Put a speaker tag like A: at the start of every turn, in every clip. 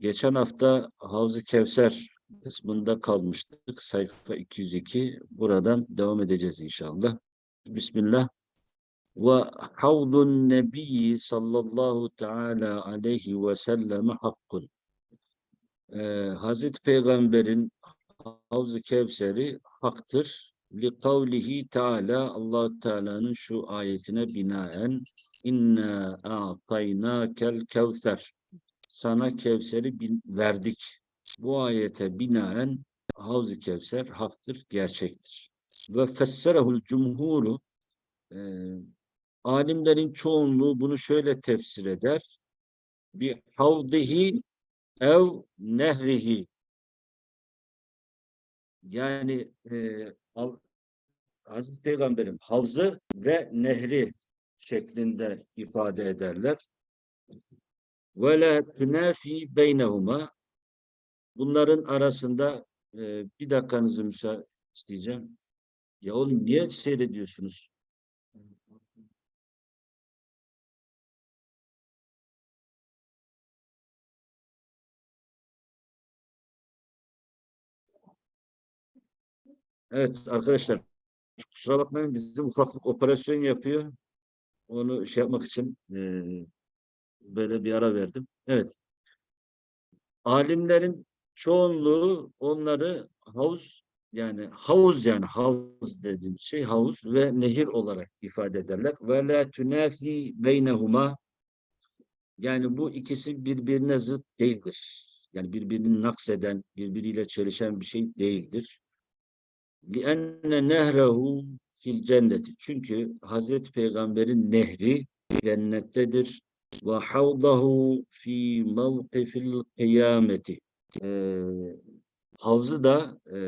A: geçen hafta Havz-ı Kevser kısmında kalmıştık. Sayfa 202. Buradan devam edeceğiz inşallah. Bismillah. Ve havzun nebiyyi sallallahu teala aleyhi ve selleme hakkun. Ee, Hazreti Peygamber'in Havz-ı Kevser'i haktır. Li kavlihi Teala allah Teala'nın şu ayetine binaen inna a'taynakel kevser sana Kevser'i verdik. Bu ayete binaen Havz-ı Kevser haktır, gerçektir. Ve fesserehul cumhuru e, alimlerin çoğunluğu bunu şöyle tefsir eder. Bi havdihi ev nehrihi yani e, Al- Hazreti Peygamber'in havzı ve nehri şeklinde ifade ederler. Ve la tunafi beynehuma bunların arasında e, bir dakikanızı müsaade isteyeceğim. Ya oğlum niye seyrediyorsunuz? Evet arkadaşlar kusura bakmayın bizim ufaklık operasyon yapıyor. Onu şey yapmak için e, böyle bir ara verdim. Evet. Alimlerin çoğunluğu onları havuz yani havuz yani havuz dediğimiz şey havuz ve nehir olarak ifade ederler. Ve la tunafi beynehuma yani bu ikisi birbirine zıt değildir. Yani birbirini nakseden, birbiriyle çelişen bir şey değildir. لِأَنَّ نَهْرَهُ fil cenneti. Çünkü Hazreti Peygamber'in nehri cennettedir. Ve havdahu fi mevkifil kıyameti. Ee, havzı da e,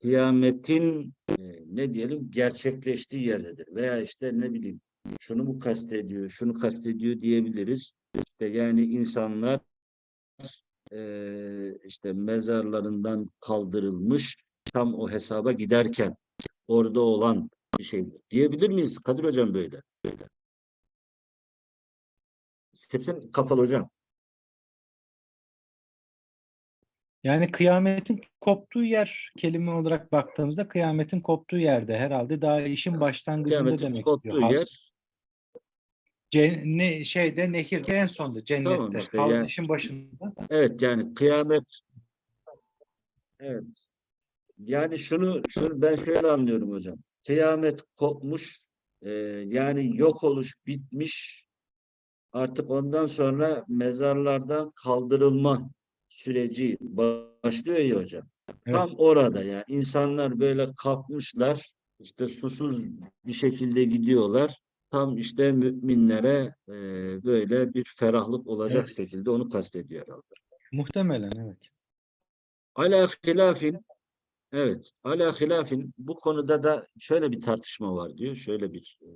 A: kıyametin e, ne diyelim gerçekleştiği yerdedir. Veya işte ne bileyim şunu mu kastediyor, şunu kastediyor diyebiliriz. İşte yani insanlar e, işte mezarlarından kaldırılmış tam o hesaba giderken orada olan bir şey diyebilir miyiz Kadir Hocam böyle? Böyle. Sesin kapalı hocam.
B: Yani kıyametin koptuğu yer kelime olarak baktığımızda kıyametin koptuğu yerde herhalde daha işin başlangıcında
A: Kıyametin
B: demek
A: koptuğu
B: istiyor.
A: yer
B: Havz. Ce- şeyde nehirde en sonda cennette.
A: Tamam işte
B: Havz
A: yani-
B: işin başında.
A: Evet yani kıyamet evet. Yani şunu şunu ben şöyle anlıyorum hocam. Kıyamet kopmuş e, yani yok oluş bitmiş artık ondan sonra mezarlardan kaldırılma süreci başlıyor ya hocam. Tam orada yani insanlar böyle kalkmışlar işte susuz bir şekilde gidiyorlar. Tam işte müminlere e, böyle bir ferahlık olacak
B: Evet.
A: şekilde onu kastediyor herhalde.
B: Muhtemelen evet.
A: Ala hilafin evet ala hilafin bu konuda da şöyle bir tartışma var diyor. Şöyle bir e,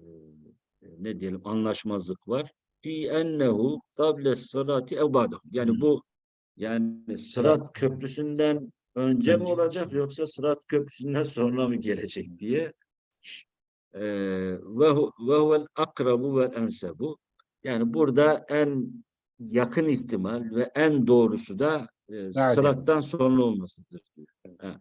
A: ne diyelim anlaşmazlık var. Fi ennehu kable sırati ev ba'dahu. Yani
B: Hmm.
A: bu yani Sırat Köprüsü'nden önce mi
B: Önce.
A: olacak yoksa Sırat Köprüsü'nden sonra mı gelecek diye. Ee, ve hu- ve huvel akrabu vel ensebu. Yani burada en yakın ihtimal ve en doğrusu da e, Sırat'tan sonra olmasıdır. diyor. Ha.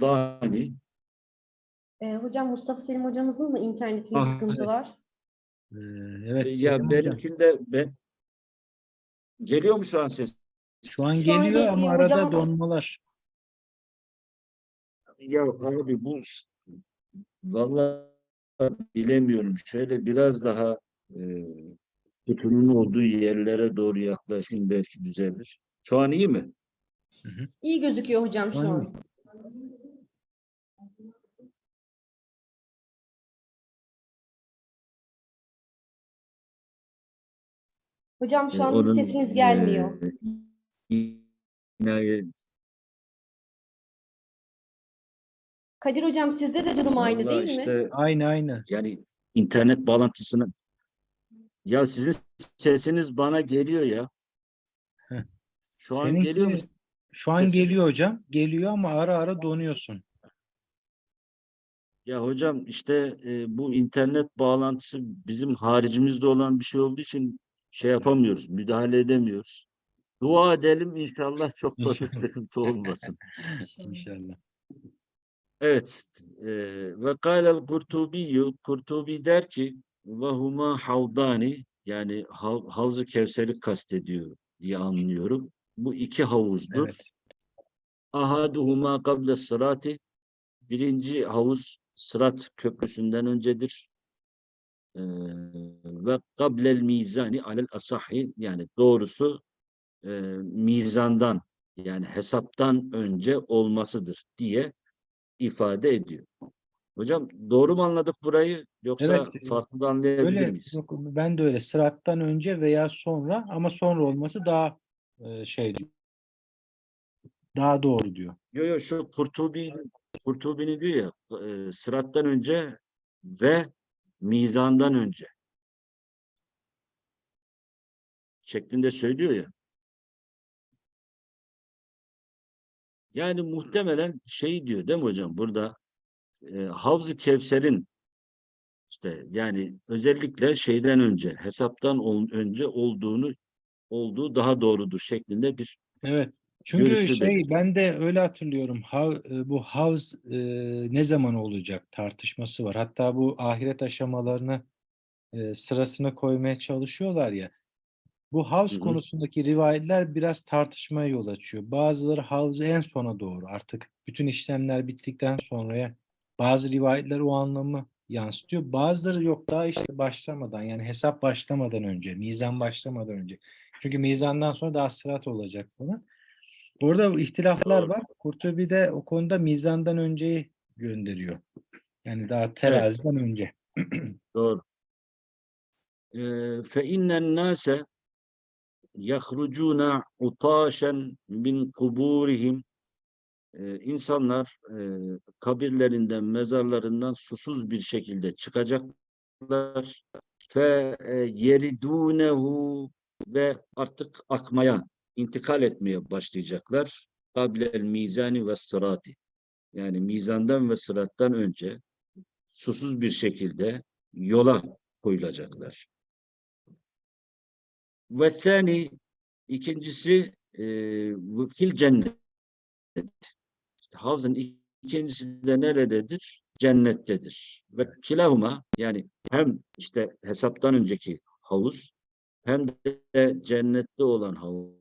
A: Hani
C: Ee, hocam Mustafa Selim hocamızın mı internetinde
A: Ah,
C: sıkıntı
A: evet.
C: var?
B: Ee, evet.
A: ya
B: Selim hocam.
A: benimkinde ben geliyor mu şu an ses?
B: Şu an
C: Şu an
B: geliyor ama
C: geliyor
B: arada
C: hocam.
B: donmalar.
A: Ya abi bu vallahi bilemiyorum. Şöyle biraz daha e, kutunun olduğu yerlere doğru yaklaşayım belki düzelir. Şu an iyi mi?
C: İyi gözüküyor hocam şu
B: Aynen.
C: an. Hocam şu
A: E,
C: an
A: onun,
C: sesiniz gelmiyor.
A: e,
C: Kadir hocam sizde de durum aynı
A: vallahi
C: değil mi?
A: işte
B: Aynı aynı.
A: yani internet bağlantısını ya sizin sesiniz bana geliyor ya. Şu an
B: Seninki-
A: geliyor mu
B: Şu an
A: Ses-
B: geliyor hocam. Geliyor ama ara ara donuyorsun.
A: Ya hocam işte e, bu internet bağlantısı bizim haricimizde olan bir şey olduğu için şey yapamıyoruz, müdahale edemiyoruz. Dua edelim inşallah çok da sıkıntı olmasın.
B: İnşallah.
A: Evet. e, Ve kâlel Kurtubiyyü Kurtubi der ki ve huma havdani yani hav, Havz-ı Kevser'i kastediyor diye anlıyorum. Bu iki havuzdur.
B: Evet.
A: Ahaduhuma kable sırati birinci havuz Sırat Köprüsü'nden öncedir. Ee, ve kablel mizani alel asahi yani doğrusu e, mizandan yani hesaptan önce olmasıdır diye ifade ediyor. Hocam doğru mu anladık burayı yoksa
B: Evet,
A: farklı da anlayabilir
B: Öyle,
A: miyiz?
B: yok, ben de öyle. Sırattan önce veya sonra ama sonra olması daha e, şey diyor. Daha doğru diyor.
A: Yo yo şu Kurtubi Kurtubi'nin diyor ya e, sırattan önce ve mizandan önce şeklinde söylüyor ya. Yani muhtemelen şey diyor değil mi hocam burada e, Havz-ı Kevser'in işte yani özellikle şeyden önce hesaptan ol- önce olduğunu olduğu daha doğrudur şeklinde bir
B: Evet. Çünkü
A: Görüşü
B: şey
A: belirtiyor.
B: ben de öyle hatırlıyorum. Hav, e, bu havz e, ne zaman olacak tartışması var. Hatta bu ahiret aşamalarını e, sırasına koymaya çalışıyorlar ya. Bu havz
A: Hı hı.
B: konusundaki rivayetler biraz tartışmaya yol açıyor. Bazıları havzı en sona doğru artık bütün işlemler bittikten sonraya bazı rivayetler o anlamı yansıtıyor. Bazıları yok daha işte başlamadan yani hesap başlamadan önce, mizan başlamadan önce. Çünkü mizandan sonra daha sırat olacak falan. Burada ihtilaflar var. Kurtubi de o konuda mizandan önceyi gönderiyor. Yani daha teraziden önce.
A: Doğru. Fe innen nase yahrucuna utaşen min kuburihim Ee, insanlar e, kabirlerinden, mezarlarından susuz bir şekilde çıkacaklar. Fe e, yeridunehu ve artık akmaya, intikal etmeye başlayacaklar. Kablel mizani ve sırati. Yani mizandan ve sırattan önce susuz bir şekilde yola koyulacaklar. Ve thani ikincisi e, fil cennet. İşte havzın ikincisi de nerededir? Cennettedir. Ve kilahuma yani hem işte hesaptan önceki havuz hem de cennette olan havuz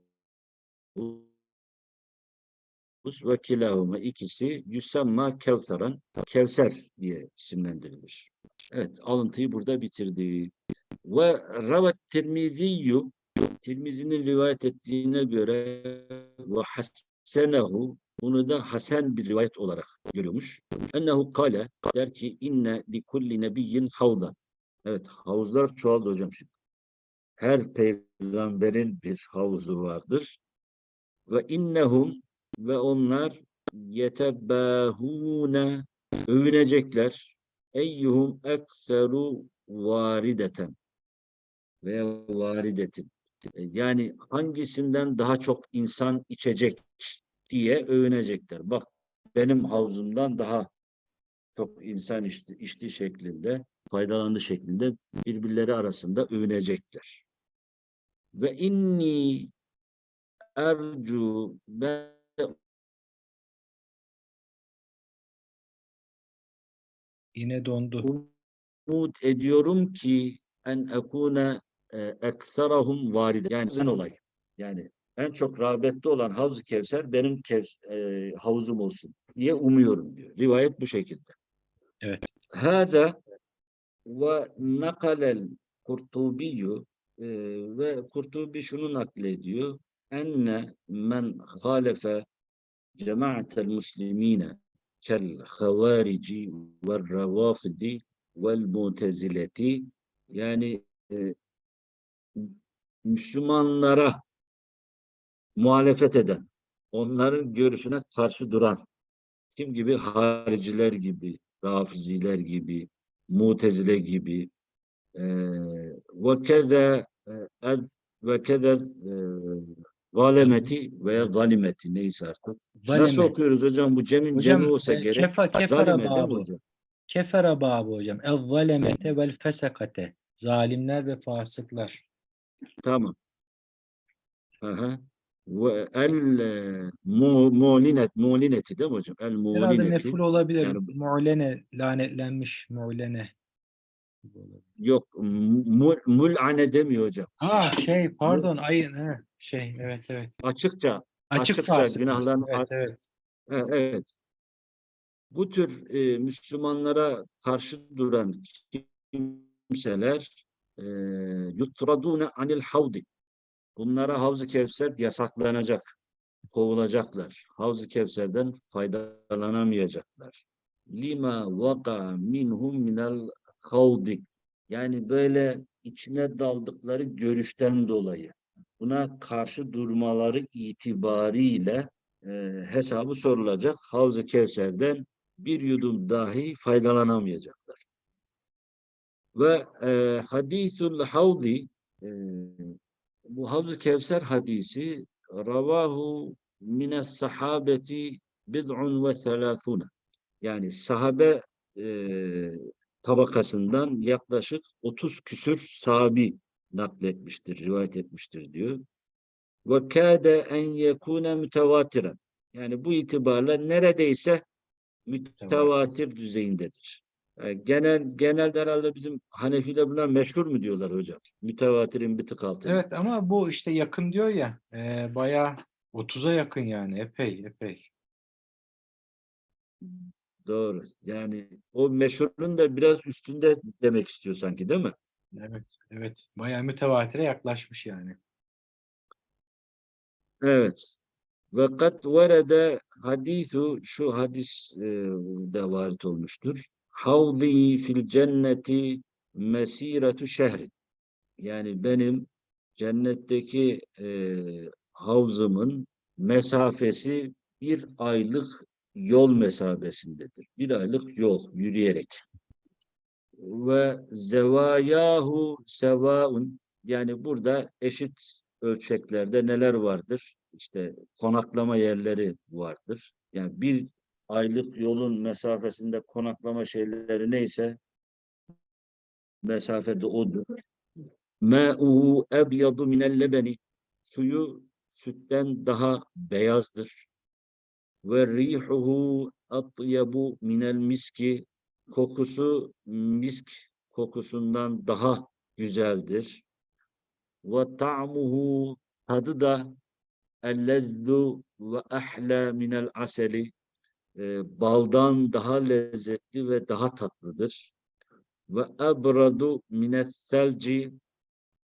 A: ve kilahuma ikisi yüsemma kevseran kevser diye isimlendirilir. Evet alıntıyı burada bitirdi. Ve ravet tirmiziyyü Tirmizi'nin rivayet ettiğine göre ve hassenehu bunu da hasen bir rivayet olarak görüyormuş. Ennehu kale der ki inne li kulli nebiyyin havdan. Evet havuzlar çoğaldı hocam şimdi. Her peygamberin bir havuzu vardır. Ve innehum ve onlar yetebbâhûne övünecekler. Eyyuhum ekseru varideten veya varidetin. Yani hangisinden daha çok insan içecek diye övünecekler. Bak benim havzumdan daha çok insan içti, içti şeklinde, faydalandı şeklinde birbirleri arasında övünecekler. Ve inni ercu ben
B: Yine dondu.
A: umut ediyorum ki en ekune e, ekserahum varide. Yani sen olay. Yani en çok rağbette olan Havz-ı Kevser benim kev, e, havuzum olsun diye umuyorum diyor. Rivayet bu şekilde.
B: Evet.
A: Hâdâ ve nakalel Kurtubiyyü e, ve Kurtubi şunu naklediyor. Enne men halefe cemaatel muslimine kel havarici ve ravafidi vel mutezileti yani e, Müslümanlara muhalefet eden, onların görüşüne karşı duran, kim gibi? Hariciler gibi, Rafiziler gibi, Mutezile gibi, eee ve keze e, ve keze eee, Galemeti veya galimeti neyse artık. Nasıl
B: Zaleme.
A: okuyoruz hocam? Bu cemin
B: Hocam,
A: cemi olsa
B: e,
A: gerek.
B: kefa- kefara babı.
A: hocam?
B: Kefere babı hocam. El zalemete vel fesekate. Zalimler ve fasıklar.
A: Tamam. Aha. Ve el e, mu- mulinet, mulineti değil mi hocam? El
B: Herhalde
A: mulineti.
B: meful olabilir.
A: yani-
B: Mu'lene, lanetlenmiş mu'lene.
A: Yok, mul, mul'ane demiyor hocam.
B: Ha şey pardon ayın he, şey evet evet.
A: Açıkça,
B: Açık
A: Açıkça
B: fasıklar.
A: günahların
B: Evet evet.
A: e, evet. Bu tür e, Müslümanlara karşı duran kimseler e, yutradune anil havdi. Bunlara Havz-ı Kevser yasaklanacak, kovulacaklar. Havz-ı Kevser'den faydalanamayacaklar. Lima vaka minhum minel havdi. Yani böyle içine daldıkları görüşten dolayı. Buna karşı durmaları itibariyle e, hesabı sorulacak. Havz-ı Kevser'den bir yudum dahi faydalanamayacaklar. Ve e, hadithul havdi e, bu Havz-ı Kevser hadisi ravahu mines sahabeti bid'un ve thelâthune yani sahabe e, tabakasından yaklaşık 30 küsür sahabi nakletmiştir, rivayet etmiştir diyor. Ve kâde en yekûne mütevatiren. Yani bu itibarla neredeyse mütevatir düzeyindedir. Yani genel genelde herhalde bizim Hanefiler buna meşhur mu diyorlar hocam? Mütevatirin bir tık altında.
B: Evet ama bu işte yakın diyor ya e, bayağı 30'a yakın yani epey epey.
A: Doğru. Yani o meşhurun da biraz üstünde demek istiyor sanki değil mi?
B: Evet evet bayağı mütevatire yaklaşmış yani.
A: Evet. Ve kat verede hadisu şu hadis e, de varit olmuştur. Havli fil cenneti mesiretu şehri. Yani benim cennetteki e, havzımın mesafesi bir aylık yol mesafesindedir. Bir aylık yol yürüyerek. Ve zevayahu sevaun yani burada eşit ölçeklerde neler vardır? İşte konaklama yerleri vardır. Yani bir aylık yolun mesafesinde konaklama şeyleri neyse mesafede odur. Mâ'uhu ebyadu minel lebeni suyu sütten daha beyazdır. Ve rihuhu atyabu minel miski kokusu misk kokusundan daha güzeldir. Ve ta'muhu tadı da ellezzu ve ahla minel aseli e, baldan daha lezzetli ve daha tatlıdır. Ve ebradu minel selci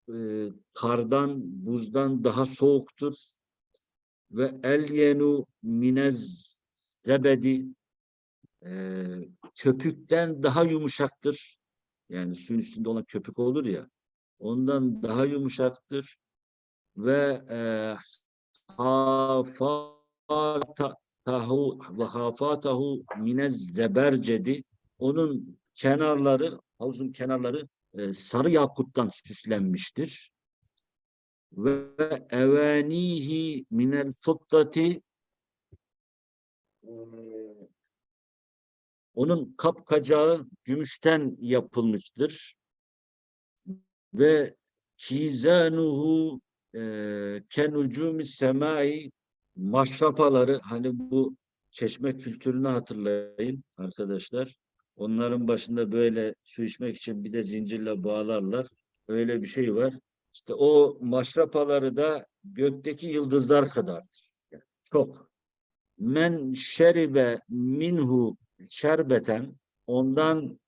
A: e, kardan, buzdan daha soğuktur. Ve elyenu minez zebedi e, köpükten daha yumuşaktır. Yani suyun üstünde olan köpük olur ya, ondan daha yumuşaktır. Ve e, hafatahu ve hafatahu minez zebercedi onun kenarları, havuzun kenarları e, sarı yakuttan süslenmiştir. Ve evanihi minel fıttati onun kapkacağı gümüşten yapılmıştır. Ve kizanuhu e, kenucumi semai maşrapaları hani bu çeşme kültürünü hatırlayın arkadaşlar. Onların başında böyle su içmek için bir de zincirle bağlarlar. Öyle bir şey var. İşte o maşrapaları da gökteki yıldızlar kadardır. Yani çok. Men şeribe minhu şerbeten ondan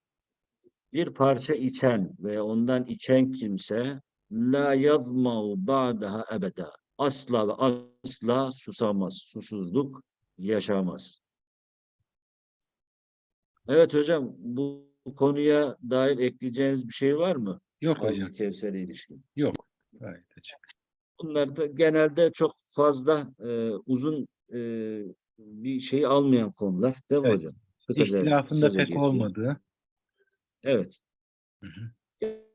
A: bir parça içen ve ondan içen kimse la yazmau ba'daha ebeda asla ve asla susamaz, susuzluk yaşamaz. Evet hocam bu konuya dair ekleyeceğiniz bir şey var mı?
B: Yok
A: Havz-ı
B: hocam
A: Kevser'e ilişkin.
B: yok. Gayet açık.
A: Bunlar da genelde çok fazla e, uzun e, bir şey almayan konular değil mi
B: Evet.
A: hocam? Kısaca-
B: İhtilafında pek
A: geçiyor.
B: olmadığı.
A: Evet.
B: Hı hı.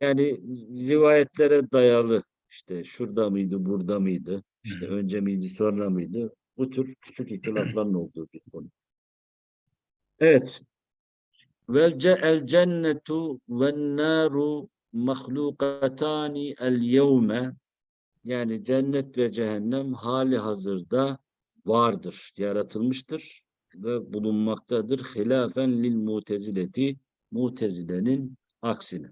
A: Yani rivayetlere dayalı işte şurada mıydı, burada mıydı, işte
B: hı.
A: önce miydi, sonra mıydı? Bu tür küçük ihtilafların olduğu bir konu. Evet. Vel el cennetu ven naru mahlukatani el yevme yani cennet ve cehennem hali hazırda vardır, yaratılmıştır ve bulunmaktadır. Hilafen lil mutezileti mutezilenin aksine.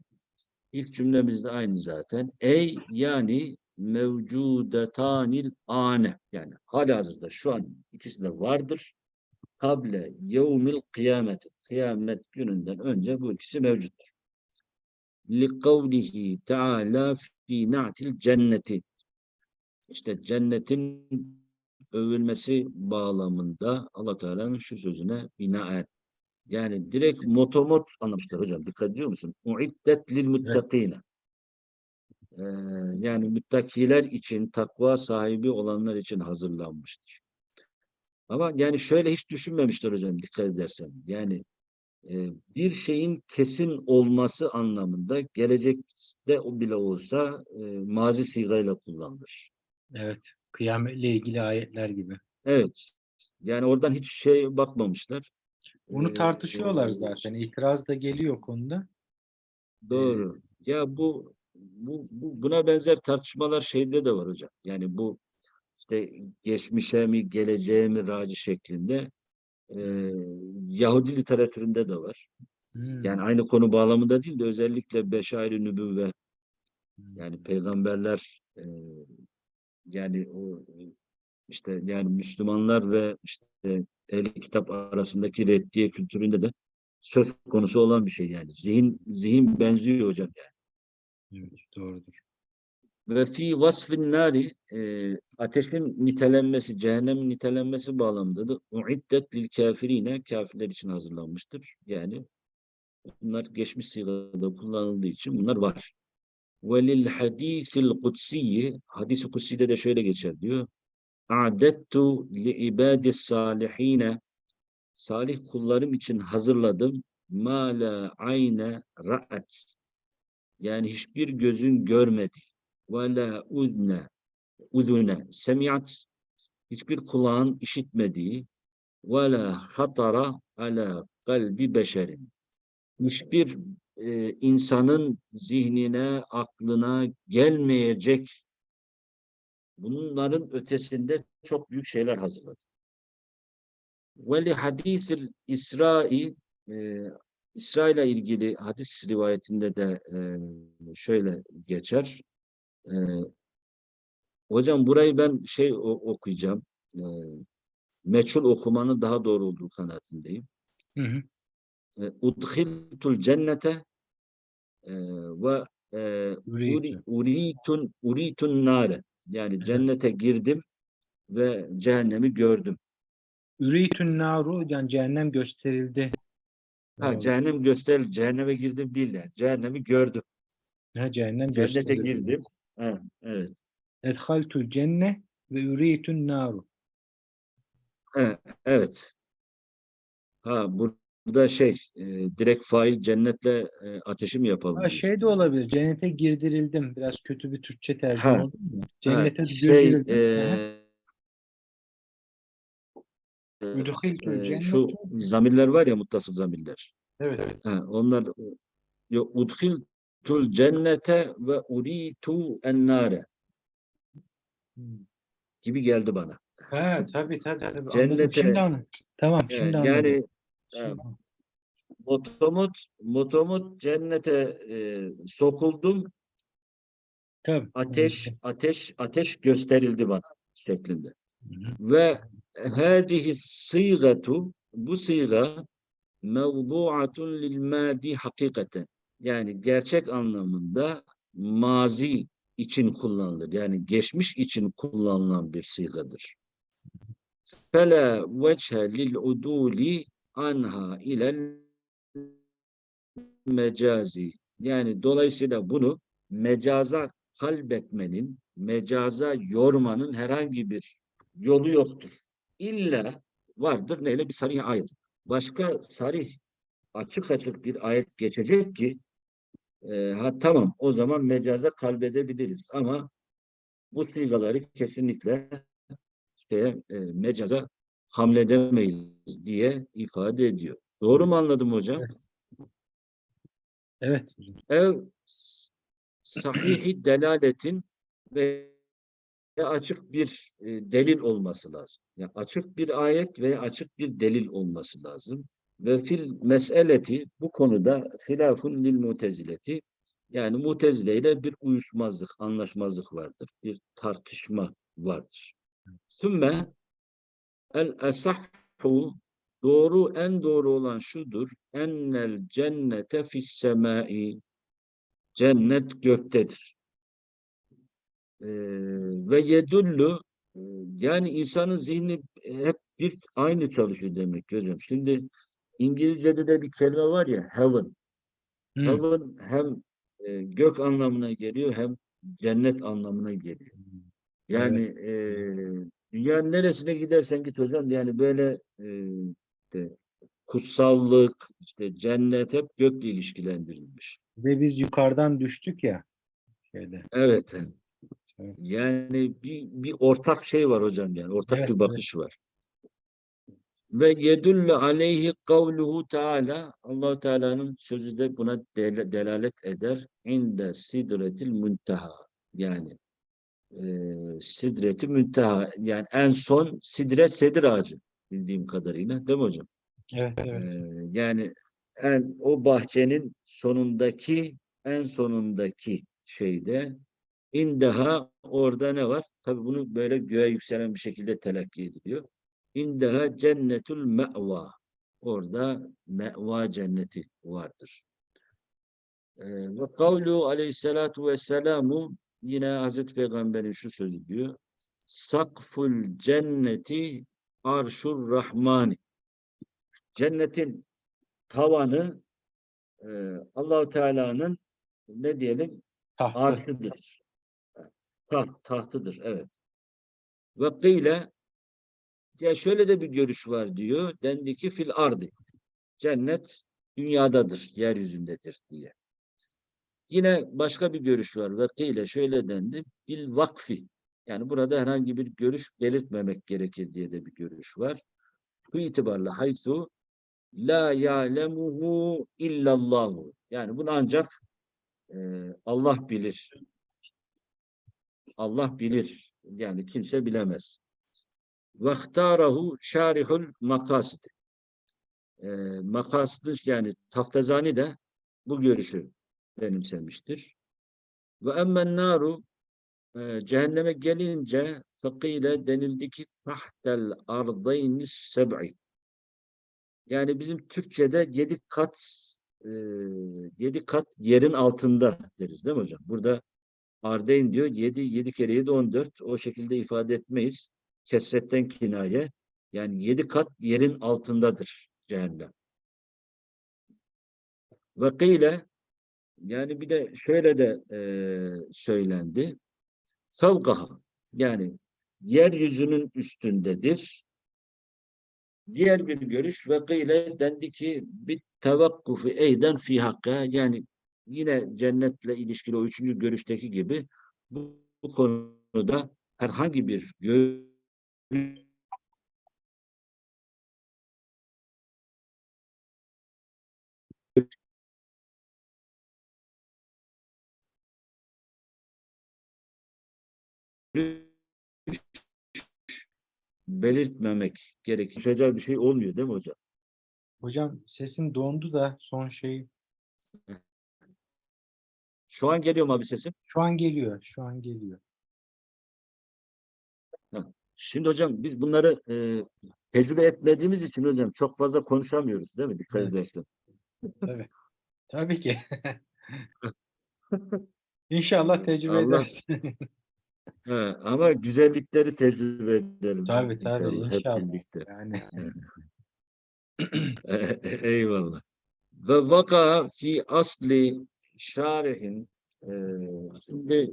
A: İlk cümlemiz de aynı zaten. Ey yani mevcudetanil ane yani hali hazırda şu an ikisi de vardır. Kable yevmil kıyamet. Kıyamet gününden önce bu ikisi mevcuttur. لِقَوْلِهِ Teala fi na'til cenneti. İşte cennetin övülmesi bağlamında Allah Teala'nın şu sözüne binaen. Yani direkt motomot anlamışlar hocam. Dikkat ediyor musun? Uiddet lil muttakine. Ee, yani müttakiler için, takva sahibi olanlar için hazırlanmıştır. Ama yani şöyle hiç düşünmemişler hocam dikkat edersen. Yani e, bir şeyin kesin olması anlamında gelecekte o bile olsa e, mazi sigayla kullanılır.
B: Evet. Kıyametle ilgili ayetler gibi.
A: Evet. Yani oradan hiç şey bakmamışlar.
B: Bunu tartışıyorlar zaten. İtiraz da geliyor konuda.
A: Doğru. Ya bu, bu, bu buna benzer tartışmalar şeyde de var hocam. Yani bu işte geçmişe mi geleceğe mi raci şeklinde e, Yahudi literatüründe de var.
B: Hmm.
A: Yani aynı konu bağlamında değil de özellikle beşair-i nübüvve
B: Hmm.
A: yani peygamberler e, yani o işte yani Müslümanlar ve işte ehli kitap arasındaki reddiye kültüründe de söz konusu olan bir şey yani. Zihin zihin benziyor hocam yani.
B: Evet, doğrudur.
A: Ve fi vasfin nari e, ateşin nitelenmesi, cehennemin nitelenmesi bağlamında da uiddet lil kafirine kafirler için hazırlanmıştır. Yani bunlar geçmiş sigada kullanıldığı için bunlar var. Ve lil hadisil kutsiyi hadisi kutsi'de de şöyle geçer diyor. A'dettu li ibadis salihine salih kullarım için hazırladım. Ma la ayne ra'at yani hiçbir gözün görmedi. Ve la uzne uzune semiat hiçbir kulağın işitmediği ve la hatara ala kalbi beşerin hiçbir e, insanın zihnine, aklına gelmeyecek bunların ötesinde çok büyük şeyler hazırladı. Ve li hadisil İsra'i e, İsra ile ilgili hadis rivayetinde de e, şöyle geçer. E, hocam burayı ben şey o- okuyacağım. E, meçhul okumanın daha doğru olduğu kanaatindeyim.
B: Hı hı.
A: E, Udhiltul cennete ve uri,
B: Uritu.
A: uritun uritun nare. Yani cennete girdim ve cehennemi gördüm.
B: Üritün naru yani cehennem gösterildi.
A: Ha,
B: Doğru.
A: cehennem göster, cehenneme girdim değil yani. Cehennemi gördüm.
B: Ha, cehennem
A: Cennete
B: gösterildi.
A: girdim. Ha, evet.
B: Edhaltul cenne ve üritün naru.
A: Ha, evet. Ha, burada şey, e, direkt fail cennetle e, ateşi mi yapalım?
B: Ha,
A: diyorsun?
B: şey de olabilir. Cennete girdirildim. Biraz kötü bir Türkçe tercüme
A: Ha,
B: oldu mu?
A: Ha,
B: Cennete
A: şey,
B: girdirildim.
A: E, e, e, şu zamirler var ya muttasıl zamirler.
B: Evet, evet.
A: Ha, onlar yo, udhiltul cennete ve uritu ennare gibi geldi bana.
B: Ha, tabii tabii tabii. Anladım.
A: Cennete-
B: Şimdi anladım. Tamam,
A: E,
B: şimdi anladım.
A: yani E, motomot motomot cennete e, sokuldum
B: Tabii.
A: ateş ateş ateş gösterildi bana şeklinde.
B: Hı hı.
A: Ve hadihi sîgatu bu sîga mevdu'atun lil madi hakikaten. Yani gerçek anlamında mazi için kullanılır. Yani geçmiş için kullanılan bir sîgadır. Fela veçhe lil uduli anha ilel mecazi. Yani dolayısıyla bunu mecaza kalbetmenin, mecaza yormanın herhangi bir yolu yoktur. İlla vardır neyle bir sarih ayet. Başka sarih açık açık bir ayet geçecek ki e, ha tamam o zaman mecaza kalbedebiliriz ama bu sigaları kesinlikle şeye, e, mecaza hamledemeyiz diye ifade ediyor. Doğru mu anladım hocam?
B: Evet.
A: Ev sahihi delaletin ve açık bir e, delil olması lazım. Yani açık bir ayet ve açık bir delil olması lazım. Ve fil meseleti bu konuda hilafun lil mutezileti yani mutezile ile bir uyuşmazlık, anlaşmazlık vardır. Bir tartışma vardır. Sümme el esahhu doğru en doğru olan şudur. Ennel cennete fis semai cennet göktedir. Ee, ve yedullu e, yani insanın zihni hep bir aynı çalışıyor demek hocam. Şimdi İngilizce'de de bir kelime var ya heaven.
B: Hı.
A: Heaven hem e, gök anlamına geliyor hem cennet anlamına geliyor. Yani e, dünyanın neresine gidersen git hocam yani böyle e, işte, kutsallık, işte cennet hep gökle ilişkilendirilmiş.
B: Ve biz yukarıdan düştük ya. Şeyde.
A: Evet.
B: Evet.
A: Yani bir, bir ortak şey var hocam yani. Ortak
B: Evet,
A: bir
B: evet.
A: bakış var. Ve yedullu aleyhi kavluhu Teala Allahu Teala'nın sözü de buna del- delalet eder. İnde sidretil munteha. Yani e, sidreti münteha. Yani en son sidre sedir ağacı bildiğim kadarıyla. Değil mi hocam?
B: Evet, evet.
A: Ee, yani en, o bahçenin sonundaki en sonundaki şeyde indaha orada ne var? Tabii bunu böyle göğe yükselen bir şekilde telakki ediliyor. İndaha cennetul me'va. Orada me'va cenneti vardır. Ee, ve kavlu aleyhissalatu vesselamu yine Hazreti Peygamber'in şu sözü diyor. Sakful cenneti arşur rahmani. Cennetin tavanı e, Allahu Teala'nın ne diyelim
B: Tahtı.
A: arşıdır. Taht, tahtıdır evet. Ve kıyle ya şöyle de bir görüş var diyor. Dendi ki fil ardı. Cennet dünyadadır, yeryüzündedir diye. Yine başka bir görüş var. Ve kıyle şöyle dendi. Bil vakfi. Yani burada herhangi bir görüş belirtmemek gerekir diye de bir görüş var. Bu itibarla haysu la ya'lemuhu illallahu. Yani bunu ancak e, Allah bilir. Allah bilir. Yani kimse bilemez. Vahtarahu şarihul makasid. E, makasıdı yani Taftazani de bu görüşü benimsemiştir. Ve emmen naru e, cehenneme gelince fakile denildi ki tahtel ardaynis seb'i. Yani bizim Türkçe'de yedi kat e, yedi kat yerin altında deriz değil mi hocam? Burada Ardeyn diyor yedi, yedi kere yedi on dört. O şekilde ifade etmeyiz. Kesretten kinaye. Yani yedi kat yerin altındadır cehennem. Ve kıyle yani bir de şöyle de e, söylendi. Fevkaha yani yeryüzünün üstündedir. Diğer bir görüş ve kıyle dendi ki bir tevakkufu eyden fi hakka yani yine cennetle ilişkili o üçüncü görüşteki gibi bu, bu konuda herhangi bir görüş belirtmemek gerekir. Konuşacağı bir şey olmuyor değil mi hocam?
B: Hocam sesin dondu da son şey.
A: Şu an geliyor mu abi sesim?
B: Şu an geliyor. Şu an geliyor.
A: Şimdi hocam biz bunları e, tecrübe etmediğimiz için hocam çok fazla konuşamıyoruz değil mi? Dikkat
B: Evet.
A: edersen.
B: Tabii. Tabii ki. İnşallah tecrübe
A: Allah-
B: ederiz.
A: He, ama güzellikleri tecrübe edelim.
B: Tabii, tabii,
A: inşallah. Hep birlikte.
B: yani
A: Eyvallah. Ve vaka fi asli şarihin e, şimdi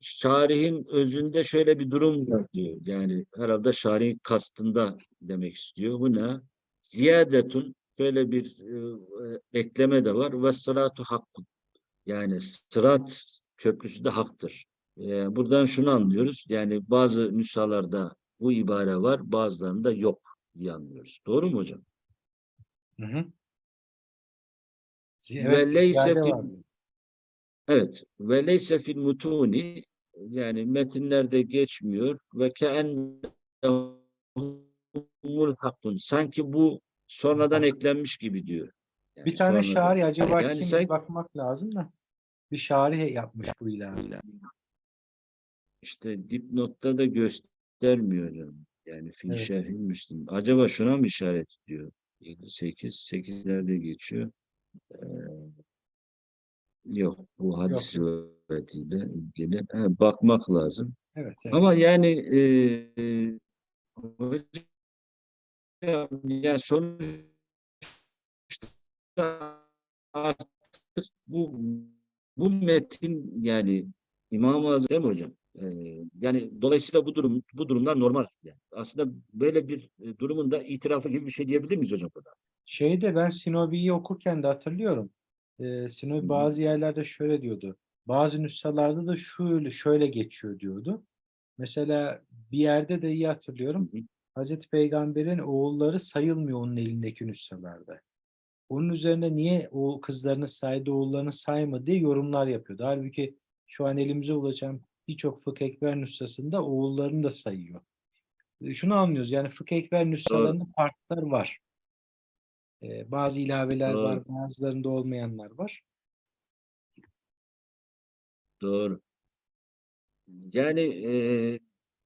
A: şarihin özünde şöyle bir durum var diyor. Yani herhalde şarihin kastında demek istiyor. Buna ziyadetun şöyle bir e, ekleme de var. Ve sıratu hakkun. Yani sırat köprüsü de haktır. E, buradan şunu anlıyoruz. Yani bazı nüshalarda bu ibare var, bazılarında yok diye anlıyoruz. Doğru mu hocam?
B: Hı hı.
A: Ve leyse fil-. Evet. Ve leyse fil mutuni yani metinlerde geçmiyor ve keennehumul hakkun. Sanki bu sonradan eklenmiş gibi diyor. Yani
B: Bir tane
A: sonradan.
B: şari acaba
A: Yani
B: kim bir bakmak lazım da. Bir şari yapmış bu ilaveyi.
A: İşte dipnotta da göstermiyor hocam. Yani fil
B: Evet.
A: şerhi müslim. Acaba şuna mı işaret ediyor? 8, 8'lerde geçiyor. Ee, yok bu hadis rivayetiyle ilgili. Ha, bakmak lazım.
B: Evet, evet.
A: Ama yani e, e, hocam, yani sonuçta artık bu bu metin yani İmam-ı Azam hocam? E, yani dolayısıyla bu durum bu durumlar normal. Yani. Aslında böyle bir e, durumun da itirafı gibi bir şey diyebilir miyiz hocam burada?
B: Şeyde ben Sinobi'yi okurken de hatırlıyorum. Ee, Sinobi
A: Hı hı.
B: bazı yerlerde şöyle diyordu. Bazı nüshalarda da şöyle şöyle geçiyor diyordu. Mesela bir yerde de iyi hatırlıyorum.
A: Hı hı.
B: Hazreti Peygamber'in oğulları sayılmıyor onun elindeki nüshalarda. Onun üzerine niye o kızlarını saydı, oğullarını saymadı diye yorumlar yapıyordu. Halbuki şu an elimize ulaşan birçok fıkh ekber nüshasında oğullarını da sayıyor. E, Şunu anlıyoruz yani fıkh ekber nüshalarında farklar var. E, bazı ilaveler var, bazılarında olmayanlar var.
A: Doğru. Yani e,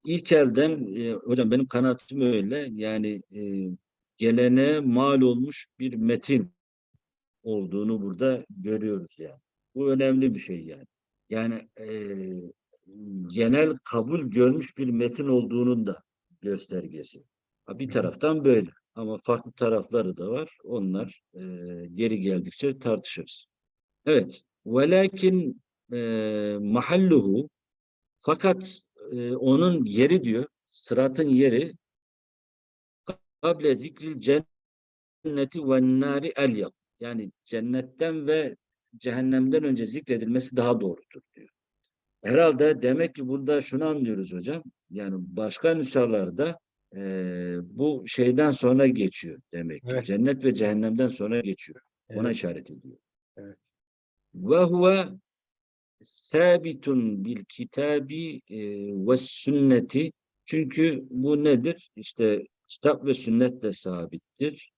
A: ilk elden e, hocam benim kanaatim öyle. Yani e, gelene mal olmuş bir metin olduğunu burada görüyoruz yani. Bu önemli bir şey yani. Yani e, genel kabul görmüş bir metin olduğunun da göstergesi. Bir taraftan böyle ama farklı tarafları da var. Onlar e, geri geldikçe tartışırız. Evet. Velakin e, mahalluhu fakat e, onun yeri diyor, sıratın yeri kable zikril cenneti ve nari el Yani cennetten ve cehennemden önce zikredilmesi daha doğrudur diyor. Herhalde demek ki burada şunu anlıyoruz hocam. Yani başka nüshalarda e, bu şeyden sonra geçiyor demek ki.
B: Evet.
A: Cennet ve cehennemden sonra geçiyor. Ona
B: Evet,
A: işaret ediyor.
B: evet.
A: ve huve sabitun bil kitabi e, ve sünneti çünkü bu nedir? İşte kitap ve sünnetle sabittir.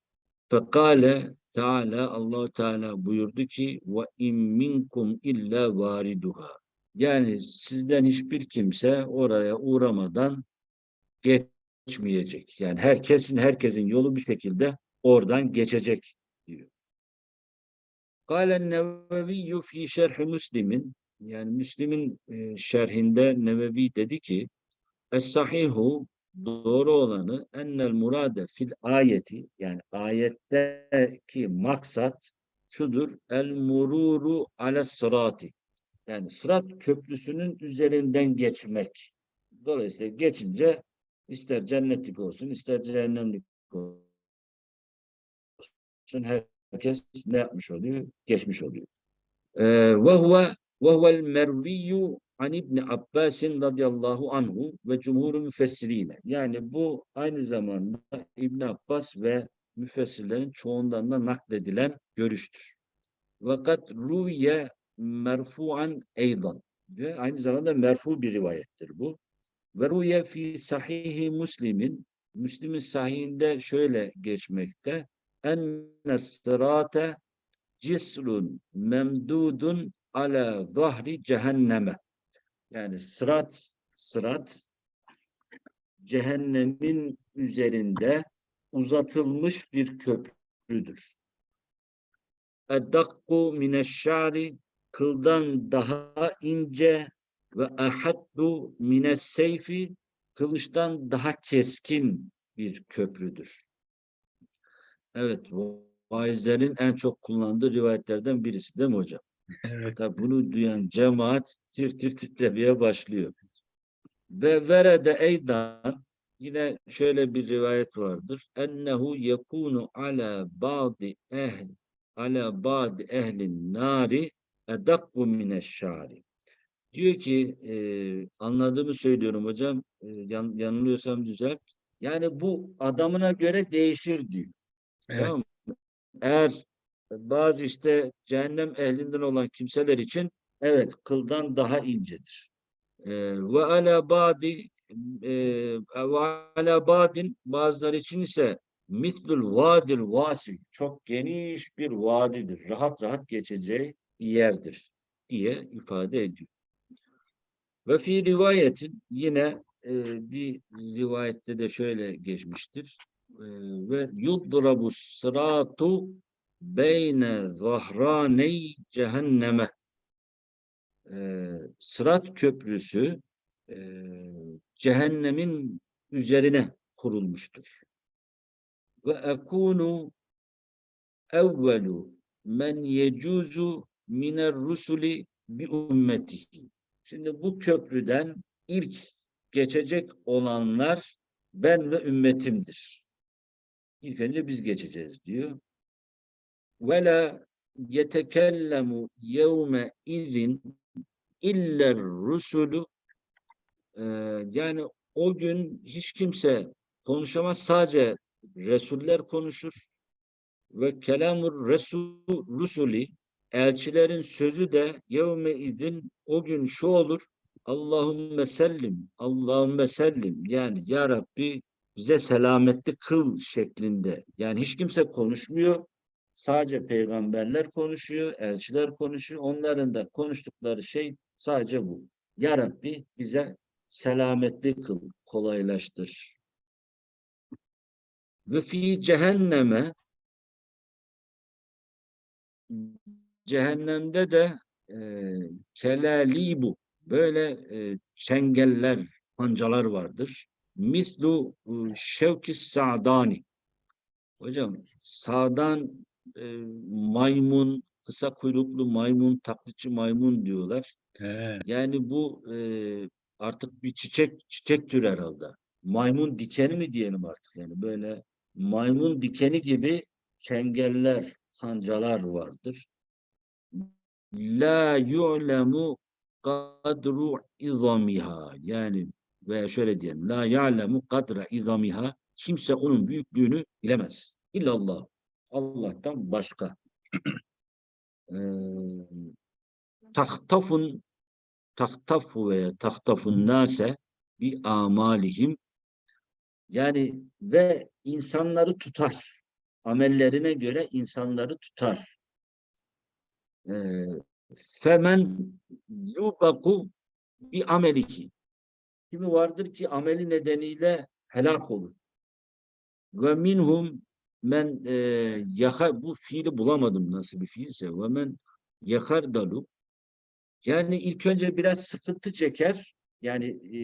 A: Fekale Teala Allahu Teala buyurdu ki ve in minkum illa variduha. Yani sizden hiçbir kimse oraya uğramadan geçmeyecek. Yani herkesin herkesin yolu bir şekilde oradan geçecek diyor. Kâlen Neveviyyü fî şerhi Müslim'in yani Müslim'in e, şerhinde Nevevi dedi ki Es-sahihu doğru olanı ennel murade fil ayeti yani ayetteki maksat şudur el mururu ala sırati yani sırat köprüsünün üzerinden geçmek. Dolayısıyla geçince ister cennetlik olsun ister cehennemlik olsun herkes ne yapmış oluyor? Geçmiş oluyor. Ee, Ve huve ve huvel merviyyu an İbn Abbas radıyallahu anhu ve cumhur müfessirine. Yani bu aynı zamanda İbn Abbas ve müfessirlerin çoğundan da nakledilen görüştür. Fakat ruviye merfu'an eydan ve aynı zamanda merfu bir rivayettir bu. Ve ruviye fi sahihi Müslim'in Müslim'in sahihinde şöyle geçmekte enne sırate cisrun memdudun ala zahri cehenneme. Yani sırat, sırat cehennemin üzerinde uzatılmış bir köprüdür. Eddakku mineşşari kıldan daha ince ve ahaddu mines seyfi kılıçtan daha keskin bir köprüdür. Evet, vaizlerin en çok kullandığı rivayetlerden birisi değil mi hocam?
B: Evet.
A: Tabi bunu duyan cemaat tir tir titremeye başlıyor. Ve verede eydan yine şöyle bir rivayet vardır. Ennehu yekunu ala ba'di ehl ala ba'di ehlin nari edakku mineşşari. Diyor ki e, anladığımı söylüyorum hocam. E, yan, yanılıyorsam düzelt. Yani bu adamına göre değişir diyor.
B: Evet.
A: Tamam mı? Eğer bazı işte cehennem ehlinden olan kimseler için evet kıldan daha incedir. Ee, Ve ala badi e, ve ala badin bazıları için ise mislul vadil vasi çok geniş bir vadidir. Rahat rahat geçeceği yerdir diye ifade ediyor. Ve fi rivayetin yine e, bir rivayette de şöyle geçmiştir. E, ve yudrabu sıratu beyne zahraney cehenneme e, Sırat Köprüsü e, cehennemin üzerine kurulmuştur. Ve ekunu evvelu men yecuzu miner rusuli bi ümmetihi. Şimdi bu köprüden ilk geçecek olanlar ben ve ümmetimdir. İlk önce biz geçeceğiz diyor. Ve la yetekellemu yevme izin iller rusulü Ee, yani o gün hiç kimse konuşamaz sadece Resuller konuşur ve kelamur resul rusuli elçilerin sözü de yevme idin o gün şu olur Allahümme sellim Allahümme sellim. Yani ya Rabbi bize selametli kıl şeklinde. Yani hiç kimse konuşmuyor. Sadece peygamberler konuşuyor elçiler konuşuyor. Onların da konuştukları şey sadece bu. Ya Rabbi bize selametli kıl, kolaylaştır. Ve fi cehenneme cehennemde de e, kelalibu böyle e, çengeller, pancalar vardır. Mislu şevki sa'dani. Hocam sağdan e, maymun, kısa kuyruklu maymun, taklitçi maymun diyorlar.
B: He.
A: Yani bu e, artık bir çiçek çiçek türü herhalde. Maymun dikeni mi diyelim artık yani böyle maymun dikeni gibi çengeller, kancalar vardır. La yu'lemu kadru izamiha yani veya şöyle diyelim la ya'lemu kadra izamiha kimse onun büyüklüğünü bilemez. İllallah. Allah'tan başka. Ee, tahtafun tahtafu veya tahtafun nase bi amalihim yani ve insanları tutar. Amellerine göre insanları tutar. Ee, Femen yubaku bi amelihi. Kimi vardır ki ameli nedeniyle helak olur. Ve minhum men e, yaka bu fiili bulamadım nasıl bir fiilse. Ve men yakardalu yani ilk önce biraz sıkıntı çeker. Yani e,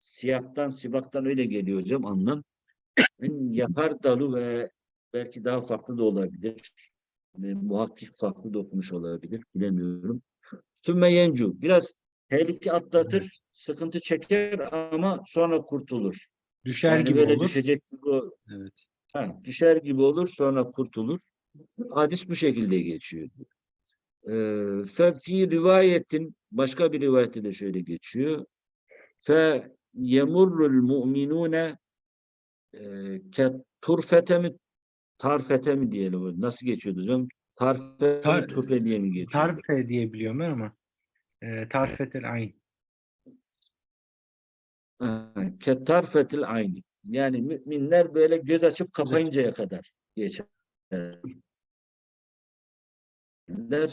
A: siyahtan, sibaktan öyle geliyor hocam anlam. Yakar dalı ve belki daha farklı da olabilir. E, muhakkik farklı da okumuş olabilir. Bilemiyorum. Sümme yencu. Biraz tehlike atlatır, sıkıntı çeker ama sonra kurtulur.
B: Düşer
A: yani
B: gibi
A: böyle
B: olur.
A: düşecek gibi
B: Evet.
A: Ha, düşer gibi olur sonra kurtulur. Hadis bu şekilde geçiyor. Ee, Fe fi rivayetin başka bir rivayette de şöyle geçiyor. Fe yemurrul mu'minune e, ke turfete mi tarfete mi diyelim? Nasıl geçiyordu hocam? Tarfe
B: Tar-
A: mi turfe diye mi geçiyor?
B: Tarfe diye biliyorum ben ama e, tarfetel ayn.
A: Ke tarfetil ayni. Yani müminler böyle göz açıp kapayıncaya kadar geçerler. Ve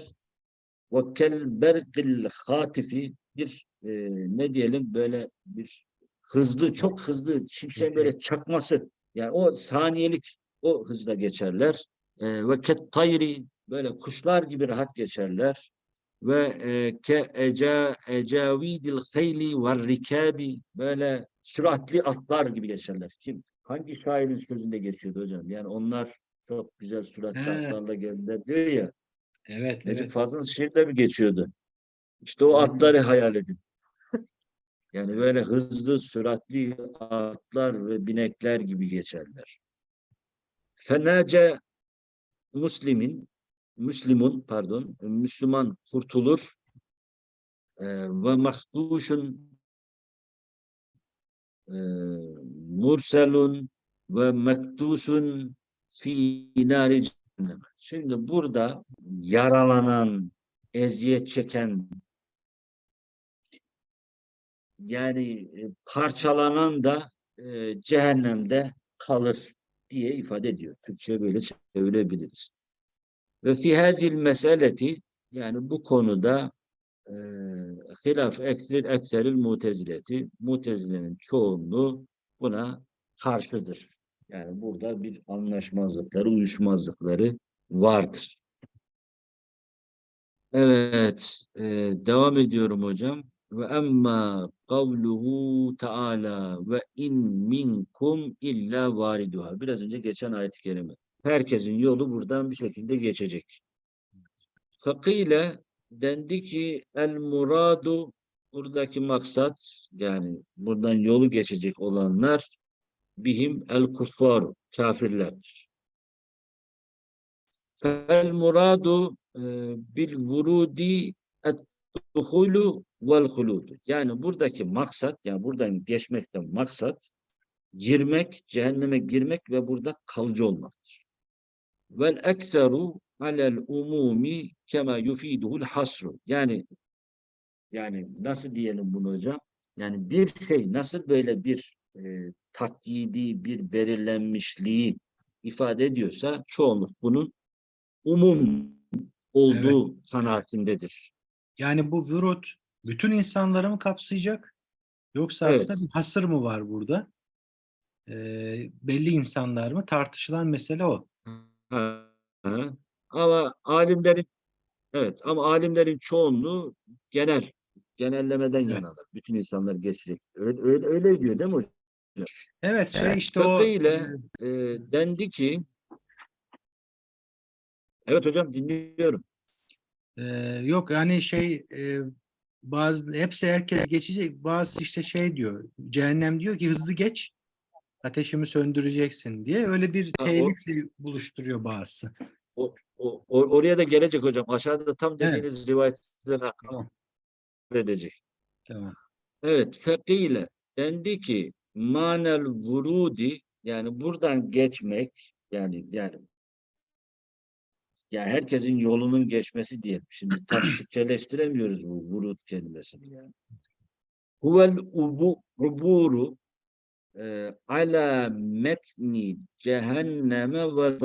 A: kel berqil hatifi bir e, ne diyelim böyle bir hızlı çok hızlı şimşeğin böyle çakması yani o saniyelik o hızla geçerler. E, ve ket tayri böyle kuşlar gibi rahat geçerler ve e, ke eca ecavidil hayli ve rikabi böyle süratli atlar gibi geçerler. Kim hangi şairin sözünde geçiyordu hocam? Yani onlar çok güzel süratli
B: He.
A: atlarla geldiler diyor ya.
B: Evet,
A: Necip
B: evet.
A: Fazıl'ın şiirde mi geçiyordu? İşte o atları hayal edin. Yani böyle hızlı, süratli atlar ve binekler gibi geçerler. Fenace Müslimin, Müslümun pardon, Müslüman kurtulur. e, ve mahduşun e, murselun ve mektusun fi nari cehennem. Şimdi burada yaralanan, eziyet çeken yani e, parçalanan da e, cehennemde kalır diye ifade ediyor. Türkçe böyle çevirebiliriz. Ve fi hadil meseleti yani bu konuda e, hilaf ekser ekseril mutezileti mutezilenin çoğunluğu buna karşıdır. Yani burada bir anlaşmazlıkları, uyuşmazlıkları vardır. Evet, e, devam ediyorum hocam. Ve emma kavluhu taala ve in minkum illa variduha. Biraz önce geçen ayet-i kerime. Herkesin yolu buradan bir şekilde geçecek. Fakile dendi ki el muradu buradaki maksat yani buradan yolu geçecek olanlar bihim el kuffar kafirlerdir. Fel muradu bil vurudi et duhulu vel huludu. Yani buradaki maksat yani buradan geçmekten maksat girmek, cehenneme girmek ve burada kalıcı olmaktır. Vel ekseru alel umumi kema yufiduhul hasru. Yani yani nasıl diyelim bunu hocam? Yani bir şey nasıl böyle bir e, takyidi, bir belirlenmişliği ifade ediyorsa çoğunluk bunun umum olduğu kanaatindedir.
B: Yani bu vürut bütün insanları mı kapsayacak? Yoksa
A: Evet.
B: aslında bir hasır mı var burada? Ee, belli insanlar mı? Tartışılan mesele o.
A: Ha, ha. Ama alimlerin evet ama alimlerin çoğunluğu genel genellemeden
B: Evet.
A: yanalar. Bütün insanlar geçecek. Öyle, öyle, öyle diyor değil mi hocam?
B: Evet, şey
A: Evet,
B: işte o
A: fıkhıyla-
B: e,
A: Ee, dendi ki Evet hocam dinliyorum.
B: E, yok yani şey e, bazı hepsi herkes geçecek. Bazı işte şey diyor. Cehennem diyor ki hızlı geç. Ateşimi söndüreceksin diye öyle bir
A: o-
B: teylikle buluşturuyor bazısı.
A: O, o, oraya da gelecek hocam. Aşağıda tam
B: Evet.
A: dediğiniz rivayetten akıl
B: Tamam.
A: edecek.
B: Tamam.
A: Evet, fekile dendi ki manel vurudi yani buradan geçmek yani yani yani herkesin yolunun geçmesi diyelim. Şimdi tam Türkçeleştiremiyoruz bu vurud kelimesini yani. Huvel ubu uburu e, ala metni cehenneme ve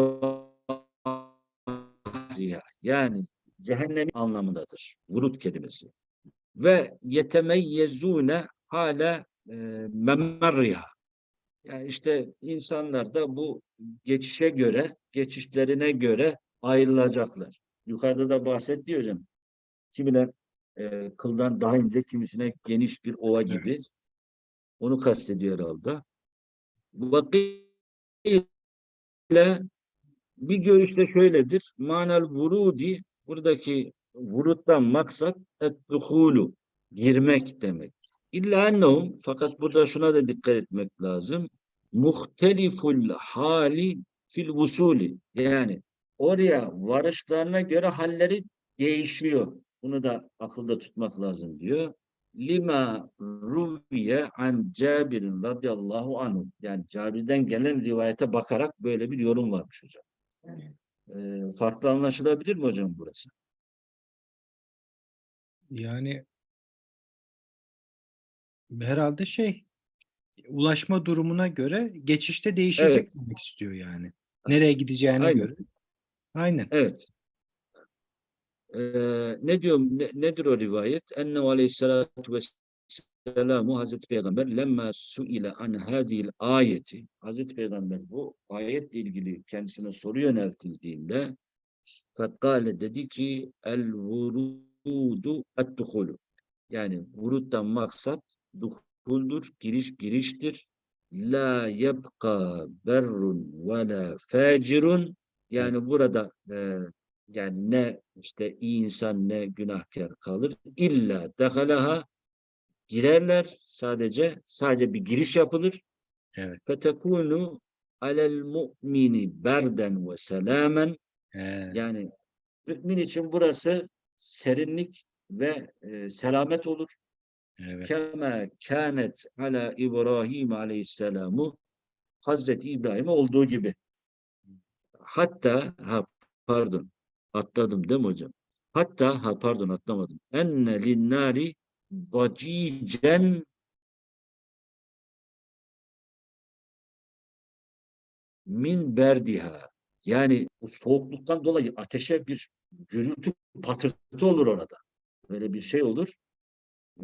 A: zahriha. Yani cehennem anlamındadır. Vurud kelimesi ve yetemeyyezune hala e, memerriha. Yani işte insanlar da bu geçişe göre, geçişlerine göre ayrılacaklar. Yukarıda da bahsetti hocam. Kimine e, kıldan daha ince, kimisine geniş bir ova gibi.
B: Evet.
A: Onu kastediyor herhalde. Vakile bir görüşte şöyledir. Manel vurudi buradaki vuruttan maksat et-duhulu girmek demek. İlla ennehum fakat burada şuna da dikkat etmek lazım. Muhteliful hali fil vusuli yani oraya varışlarına göre halleri değişiyor. Bunu da akılda tutmak lazım diyor. Lima ruviye an Cabir'in radıyallahu anhu. Yani Cabir'den gelen rivayete bakarak böyle bir yorum varmış hocam. Ee, farklı anlaşılabilir mi hocam burası?
B: Yani herhalde şey ulaşma durumuna göre geçişte değişecek
A: Evet.
B: demek istiyor yani. Nereye gideceğine
A: Aynen.
B: göre. Aynen.
A: Evet. Ee, ne diyor, ne- nedir o rivayet? Ennehu aleyhissalatu vesselamu Hazreti Peygamber lemma suile an hadil ayeti Hazreti Peygamber bu ayetle ilgili kendisine soru yöneltildiğinde fekkale dedi ki el vurudu et duhulu yani vuruttan maksat duhuldur, giriş giriştir. La yebqa berrun ve la facirun yani burada e, yani ne işte iyi insan ne günahkar kalır. İlla dehalaha girerler sadece sadece bir giriş yapılır.
B: Evet.
A: Fetekunu alel mu'mini berden ve selamen
B: Ee,
A: yani mümin için burası serinlik ve e, selamet olur.
B: Evet.
A: Kema kânet ala İbrahim aleyhisselamu Hazreti İbrahim'e olduğu gibi. Hatta ha pardon atladım değil mi hocam? Hatta ha pardon atlamadım. Enne linnâri vacicen min berdiha. Yani bu soğukluktan dolayı ateşe bir gürültü patırtı olur orada. Böyle bir şey olur.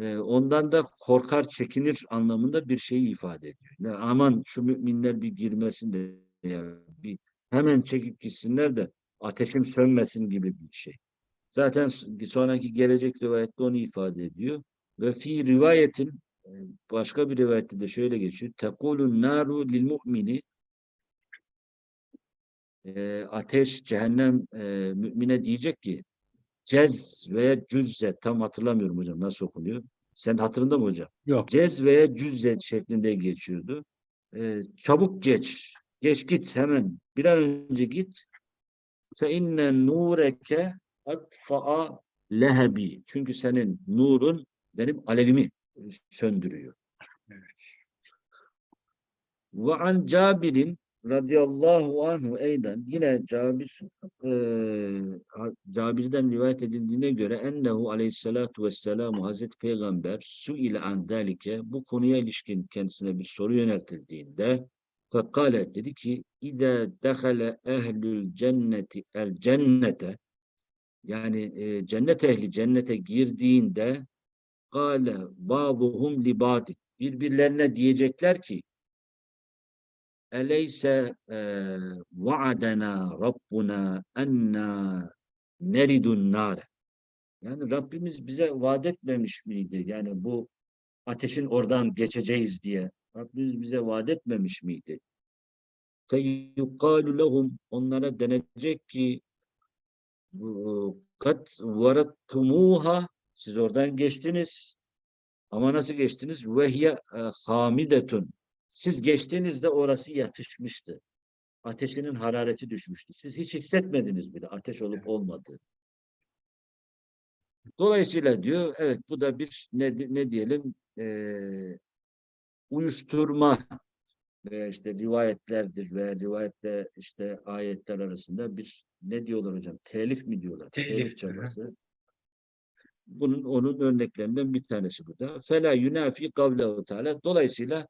A: Ee, ondan da korkar, çekinir anlamında bir şeyi ifade ediyor. Ya aman şu müminler bir girmesin de ya bir hemen çekip gitsinler de ateşim sönmesin gibi bir şey. Zaten sonraki gelecek rivayette onu ifade ediyor. Ve fi rivayetin e, başka bir rivayette de şöyle geçiyor. Tekulun naru lil mu'mini e, ateş, cehennem e, mümine diyecek ki cez veya cüzze tam hatırlamıyorum hocam nasıl okunuyor. Sen hatırında mı hocam?
B: Yok.
A: Cez veya cüzze şeklinde geçiyordu. E, çabuk geç. Geç git hemen. Bir an önce git. Fe inne nureke atfa'a lehebi. Çünkü senin nurun benim alevimi söndürüyor. Ve an Cabir'in radıyallahu anhu eyden yine Cabir ha- Cabir'den rivayet edildiğine göre ennehu aleyhissalatu vesselamu Hazreti Peygamber su ile an dalike bu konuya ilişkin kendisine bir soru yöneltildiğinde fekale dedi ki İde dehale ehlül cenneti el cennete yani e, cennet ehli cennete girdiğinde kâle bâzuhum li birbirlerine diyecekler ki Eleyse eee vaadena Rabbuna enna neridun nare. Yani Rabbimiz bize vaat etmemiş miydi? Yani bu ateşin oradan geçeceğiz diye. Rabbimiz bize vaat etmemiş miydi? Feyukalu lehum onlara denecek ki bu- kat varattumuha siz oradan geçtiniz. Ama nasıl geçtiniz? Vehye e, hamidetun. Siz geçtiğinizde orası yatışmıştı. Ateşinin harareti düşmüştü. Siz hiç hissetmediniz bile ateş olup olmadığı. Dolayısıyla diyor, evet bu da bir ne, ne diyelim eee, uyuşturma veya işte rivayetlerdir veya rivayetle işte ayetler arasında bir ne diyorlar hocam? Telif mi diyorlar?
B: Telif, hı.
A: çabası. Bunun onun örneklerinden bir tanesi bu da. Fela yunafi kavlehu teala. Dolayısıyla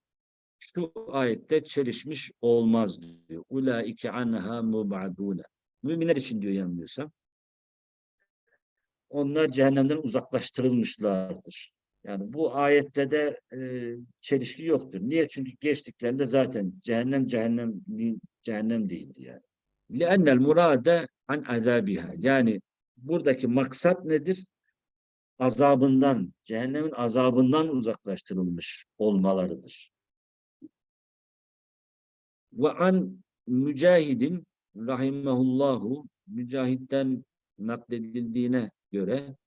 A: şu ayette çelişmiş olmaz diyor. Ulaike anha mubadune. Müminler için diyor yanılmıyorsam. Onlar cehennemden uzaklaştırılmışlardır. Yani bu ayette de e, çelişki yoktur. Niye? Çünkü geçtiklerinde zaten cehennem cehennem değil- cehennem değildi yani. لِأَنَّ الْمُرَادَ an azabiha. Yani buradaki maksat nedir? Azabından, cehennemin azabından uzaklaştırılmış olmalarıdır. Ve an mücahidin rahimehullahu mücahitten nakledildiğine göre eee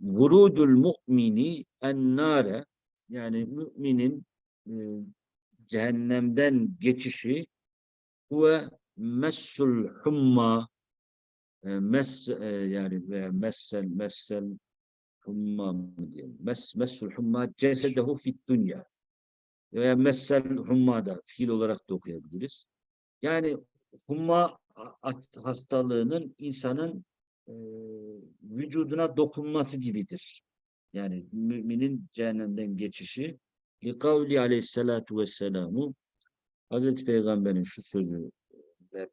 A: vurudul mu'mini ennare yani müminin e, cehennemden geçişi ve messul humma e, mes e, yani veya messel messel humma mı diyelim mes messul humma cesedehu fit dünya veya messel humma da fiil olarak da okuyabiliriz. Yani humma hastalığının insanın e, vücuduna dokunması gibidir. Yani müminin cehennemden geçişi likavli aleyhissalatu vesselamu Hazreti Peygamber'in şu sözü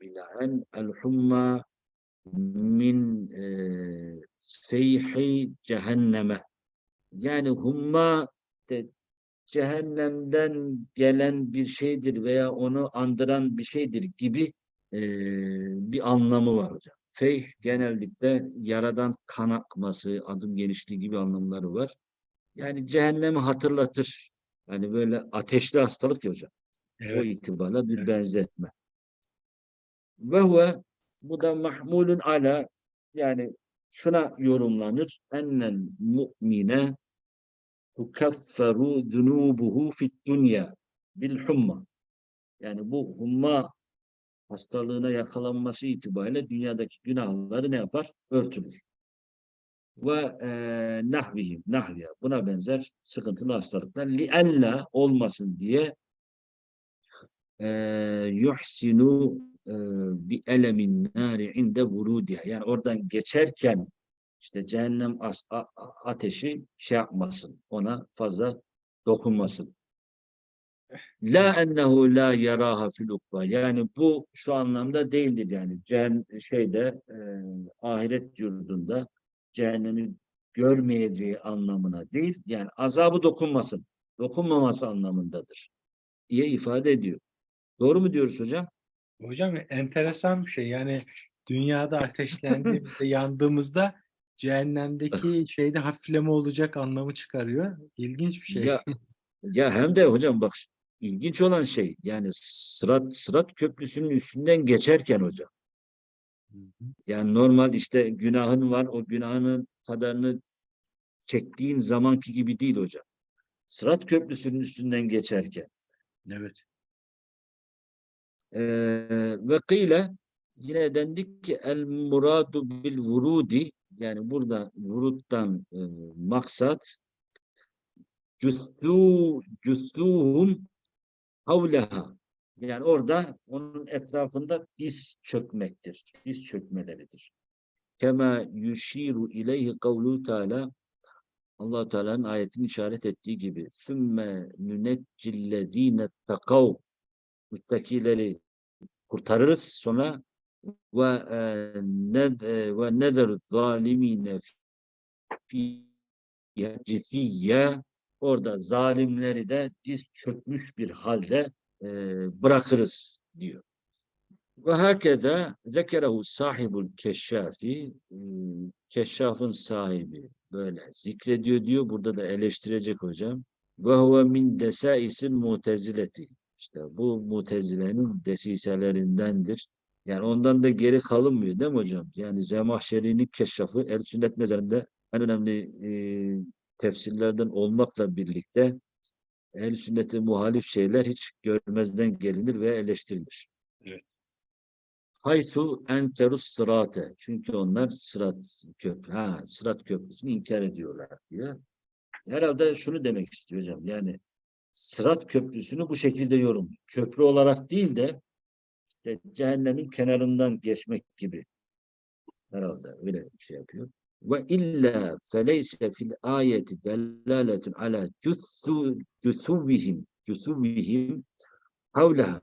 A: binaen el humma min e, feyhi cehenneme yani humma de, cehennemden gelen bir şeydir veya onu andıran bir şeydir gibi e, bir anlamı var hocam. Feyh genellikle yaradan kan akması, adım genişliği gibi anlamları var. Yani cehennemi hatırlatır. Yani böyle ateşli hastalık ya hocam. O
B: Evet.
A: itibarla bir
B: Evet.
A: benzetme. Ve huve bu da mahmulun ala yani şuna yorumlanır. Ennel mu'mine tukafferu zunubuhu fit dünya bil humma. Yani bu humma hastalığına yakalanması itibariyle dünyadaki günahları ne yapar? Örtülür. ve e, nahvihim, nahviye. Buna benzer sıkıntılı hastalıklar. Liella olmasın diye e, yuhsinu e, bi elemin nari inde vurudiha. Yani oradan geçerken işte cehennem as- a- ateşi şey yapmasın. Ona fazla dokunmasın. La ennehu la yaraha fil ukba. Yani bu şu anlamda değildir yani. Cehennem şeyde e, ahiret yurdunda cehennemi görmeyeceği anlamına değil. Yani azabı dokunmasın. Dokunmaması anlamındadır diye ifade ediyor. Doğru mu diyoruz hocam?
B: Hocam enteresan bir şey. Yani dünyada ateşlendiğimizde, yandığımızda cehennemdeki şeyde hafifleme olacak anlamı çıkarıyor. İlginç bir şey.
A: Ya, ya hem de hocam bak ilginç olan şey yani Sırat Sırat Köprüsü'nün üstünden geçerken hocam yani normal işte günahın var o günahının kadarını çektiğin zamanki gibi değil hocam. Sırat Köprüsü'nün üstünden geçerken
B: Evet.
A: Eee, ve kıyle yine dendik ki el muradu bil vurudi yani burada vuruttan e, maksat cüssû cüssûhum havleha yani orada onun etrafında diz çökmektir. Diz çökmeleridir. Kema yushiru ileyhi kavlu teala allah Teala'nın ayetin işaret ettiği gibi sümme nüneccillezine takav müttakileri kurtarırız sonra ve e, e, ve nezer zalimine fiha cifiyye orada zalimleri de diz çökmüş bir halde e, bırakırız diyor. Ve herkese zekerehu sahibul keşşafi keşşafın sahibi böyle zikrediyor diyor. Burada da eleştirecek hocam. Ve huve min desaisil mutezileti. İşte bu mutezilenin desiselerindendir. Yani ondan da geri kalınmıyor değil mi hocam? Yani Zemahşeri'nin keşşafı el sünnet nezarında en önemli e, tefsirlerden olmakla birlikte el sünnete muhalif şeyler hiç görmezden gelinir ve eleştirilir.
B: Evet.
A: Haythu enterus sırate. Çünkü onlar sırat köprü, ha, sırat köprüsünü inkar ediyorlar diyor. Herhalde şunu demek istiyor hocam. Yani Sırat Köprüsü'nü bu şekilde yorum. Köprü olarak değil de işte cehennemin kenarından geçmek gibi. Herhalde öyle bir şey yapıyor. Ve illa feleyse fil ayeti delaletun ala cüssü cüsuvihim cüsuvihim havleha.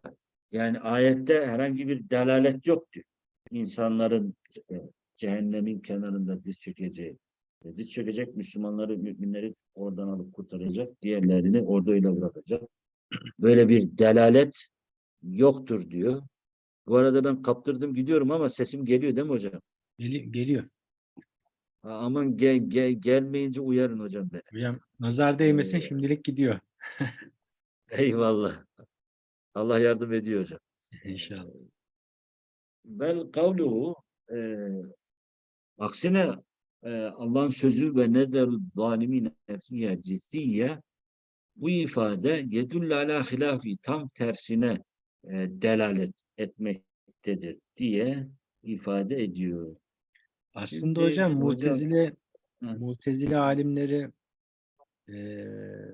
A: Yani ayette herhangi bir delalet yok diyor. İnsanların işte cehennemin kenarında diz çökeceği. E, Diz çökecek Müslümanları, müminleri oradan alıp kurtaracak. Diğerlerini orada öyle bırakacak. Böyle bir delalet yoktur diyor. Bu arada ben kaptırdım gidiyorum ama sesim geliyor değil mi hocam?
B: Geli- geliyor.
A: Aman gel, gel, gelmeyince uyarın hocam beni.
B: Hocam nazar değmesin
A: Ee,
B: şimdilik gidiyor.
A: Eyvallah. Allah yardım ediyor hocam.
B: İnşallah.
A: Bel kavluhu e, aksine e, Allah'ın sözü ve nederu zalimine nefsiye ciddiye bu ifade yedülle ala hilafi tam tersine e, delalet etmektedir diye ifade ediyor.
B: Aslında
A: Şimdi
B: hocam
A: hocam-
B: Mutezile
A: Hı.
B: Mutezile alimleri eee,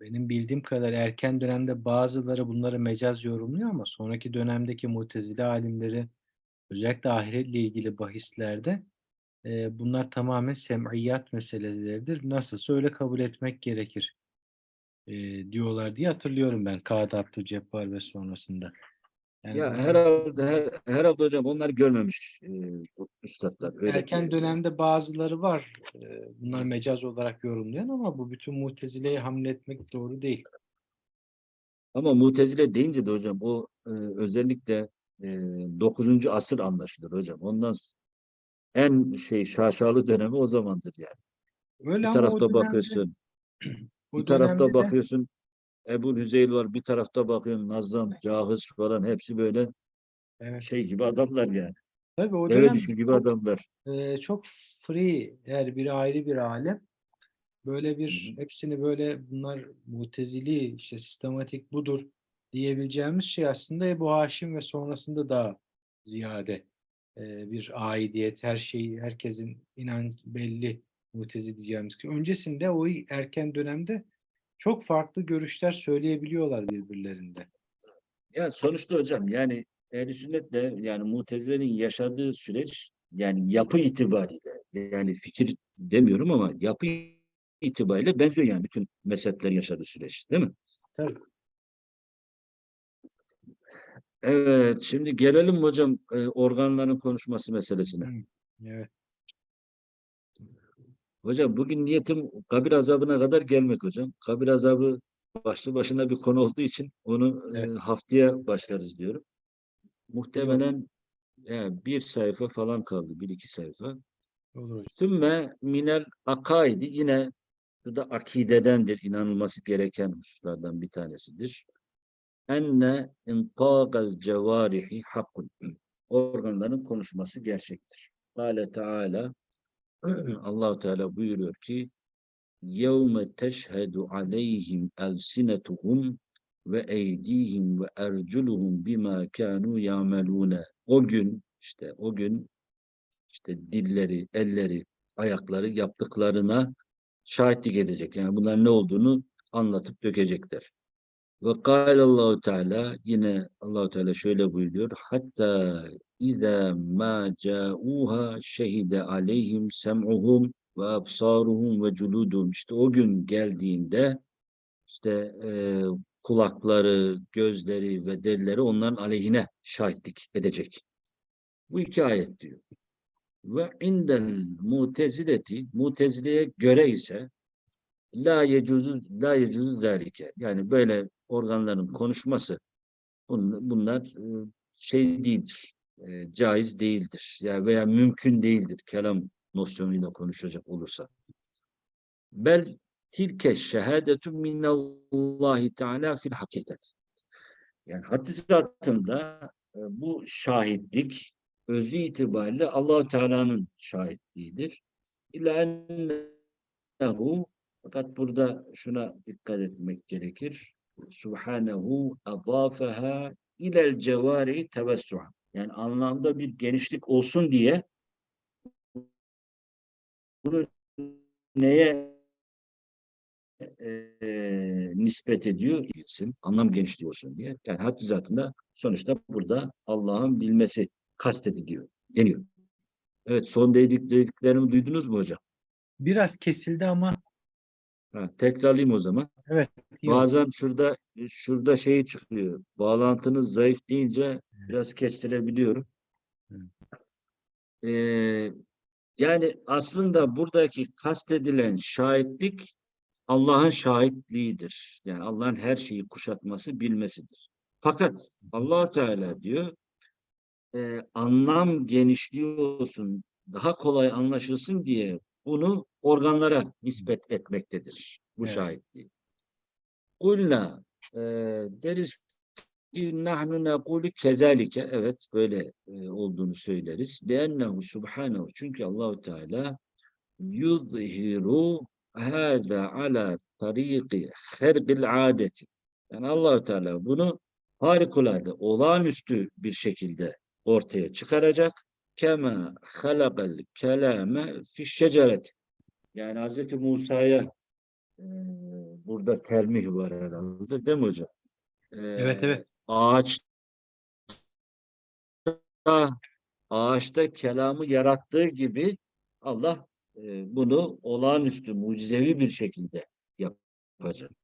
B: benim bildiğim kadar erken dönemde bazıları bunları mecaz yorumluyor ama sonraki dönemdeki Mutezile alimleri özellikle ahiretle ilgili bahislerde eee, bunlar tamamen sem'iyat meseleleridir. Nasılsa öyle kabul etmek gerekir eee, diyorlar diye hatırlıyorum ben Kadı Abdülcebbar ve sonrasında. Yani
A: Ya herhalde her, herhalde hocam onlar görmemiş e, üstadlar. Öyle
B: Erken
A: ki-
B: dönemde bazıları var. e, Bunlar mecaz olarak yorumlayan ama bu bütün mutezileyi hamletmek doğru değil.
A: Ama Mutezile deyince de hocam o e, özellikle e, 9. asır anlaşılır hocam. Ondan en şey şaşalı dönemi o zamandır yani.
B: Öyle
A: Bir tarafta
B: dönemde-
A: bakıyorsun, bir tarafta bakıyorsun Ebu Hüzeyl var, bir tarafta bakıyorsun Nazlam, Cahız falan hepsi böyle
B: Evet.
A: şey gibi adamlar yani.
B: Tabii o dönem
A: gibi adamlar.
B: e, çok free her biri ayrı bir alem. Böyle bir hepsini böyle bunlar mutezili işte sistematik budur diyebileceğimiz şey aslında Ebu Haşim ve sonrasında daha ziyade e, bir aidiyet her şeyi herkesin inanç belli Mutezi diyeceğimiz ki. Öncesinde o erken dönemde çok farklı görüşler söyleyebiliyorlar birbirlerinde.
A: Ya sonuçta hocam yani ehl sünnetle yani mutezilerin yaşadığı süreç yani yapı itibariyle yani fikir demiyorum ama yapı itibariyle benziyor yani bütün mezheplerin yaşadığı süreç değil mi?
B: Tabii.
A: Evet şimdi gelelim hocam e, organların konuşması meselesine.
B: Evet.
A: Hocam bugün niyetim kabir azabına kadar gelmek hocam. Kabir azabı başlı başına bir konu olduğu için onu e,
B: Evet.
A: haftaya başlarız diyorum. Muhtemelen yani bir sayfa falan kaldı. Bir iki sayfa.
B: Olur.
A: Sümme minel akaidi yine bu da akidedendir. inanılması gereken hususlardan bir tanesidir. Enne intâgal cevârihi hakkun. Organların konuşması gerçektir. Kâle Teala Allahu Teala buyuruyor ki yevme teşhedü aleyhim elsinetuhum ve eydihim ve erculuhum bima kanu yamelune. O gün işte o gün işte dilleri, elleri, ayakları yaptıklarına şahitlik edecek. Yani bunlar ne olduğunu anlatıp dökecekler. Ve Allahu Teala yine Allahu Teala şöyle buyuruyor. Hatta İza ma ca'uha şehide aleyhim sem'uhum ve absaruhum ve culuduhum. İşte o gün geldiğinde işte e, kulakları, gözleri ve derileri onların aleyhine şahitlik edecek. Bu iki ayet diyor. Ve indel mutezileti mutezileye göre ise la yecuzu la yecuzu zalike. Yani böyle organların konuşması bun- bunlar e, şey değildir. E, caiz değildir. Yani veya mümkün değildir kelam nosyonuyla konuşacak olursa. Bel tilke şehadetu minallahi teala fil hakikat. Yani hadisatında e, bu şahitlik özü itibariyle allah Teala'nın şahitliğidir. İlla ennehu fakat burada şuna dikkat etmek gerekir. Subhanehu adafeha ilel cevari tevessu'a. Yani anlamda bir genişlik olsun diye bunu neye eee, nispet ediyor? Bilsin, anlam genişliği olsun diye. Yani haddi zatında sonuçta burada Allah'ın bilmesi kastediliyor, deniyor. Evet, son dedik, dediklerimi duydunuz mu hocam?
B: Biraz kesildi ama
A: Ha, tekrarlayayım o zaman.
B: yok.
A: Bazen şurada şurada şey çıkıyor. Bağlantınız zayıf deyince biraz kestirebiliyorum.
B: Evet.
A: Ee, yani aslında buradaki kastedilen şahitlik Allah'ın şahitliğidir. Yani Allah'ın her şeyi kuşatması, bilmesidir. Fakat allah Teala diyor e, anlam genişliği olsun, daha kolay anlaşılsın diye bunu organlara nispet etmektedir bu
B: Evet.
A: şahitliği. Kulna e, deriz ki nahnu nekulu kezalike evet böyle e, olduğunu söyleriz. Liennehu subhanehu çünkü Allahu Teala yuzhiru hâzâ ala tariqi herbil adeti. Yani Allahu Teala bunu harikulade, olağanüstü bir şekilde ortaya çıkaracak. Kema halakal kelame fi şeceret. Yani Hazreti Musa'ya e, burada termih var herhalde değil mi hocam?
B: Evet,
A: Ee,
B: evet.
A: Ağaçta ağaçta kelamı yarattığı gibi Allah e, bunu olağanüstü, mucizevi bir şekilde yapacak.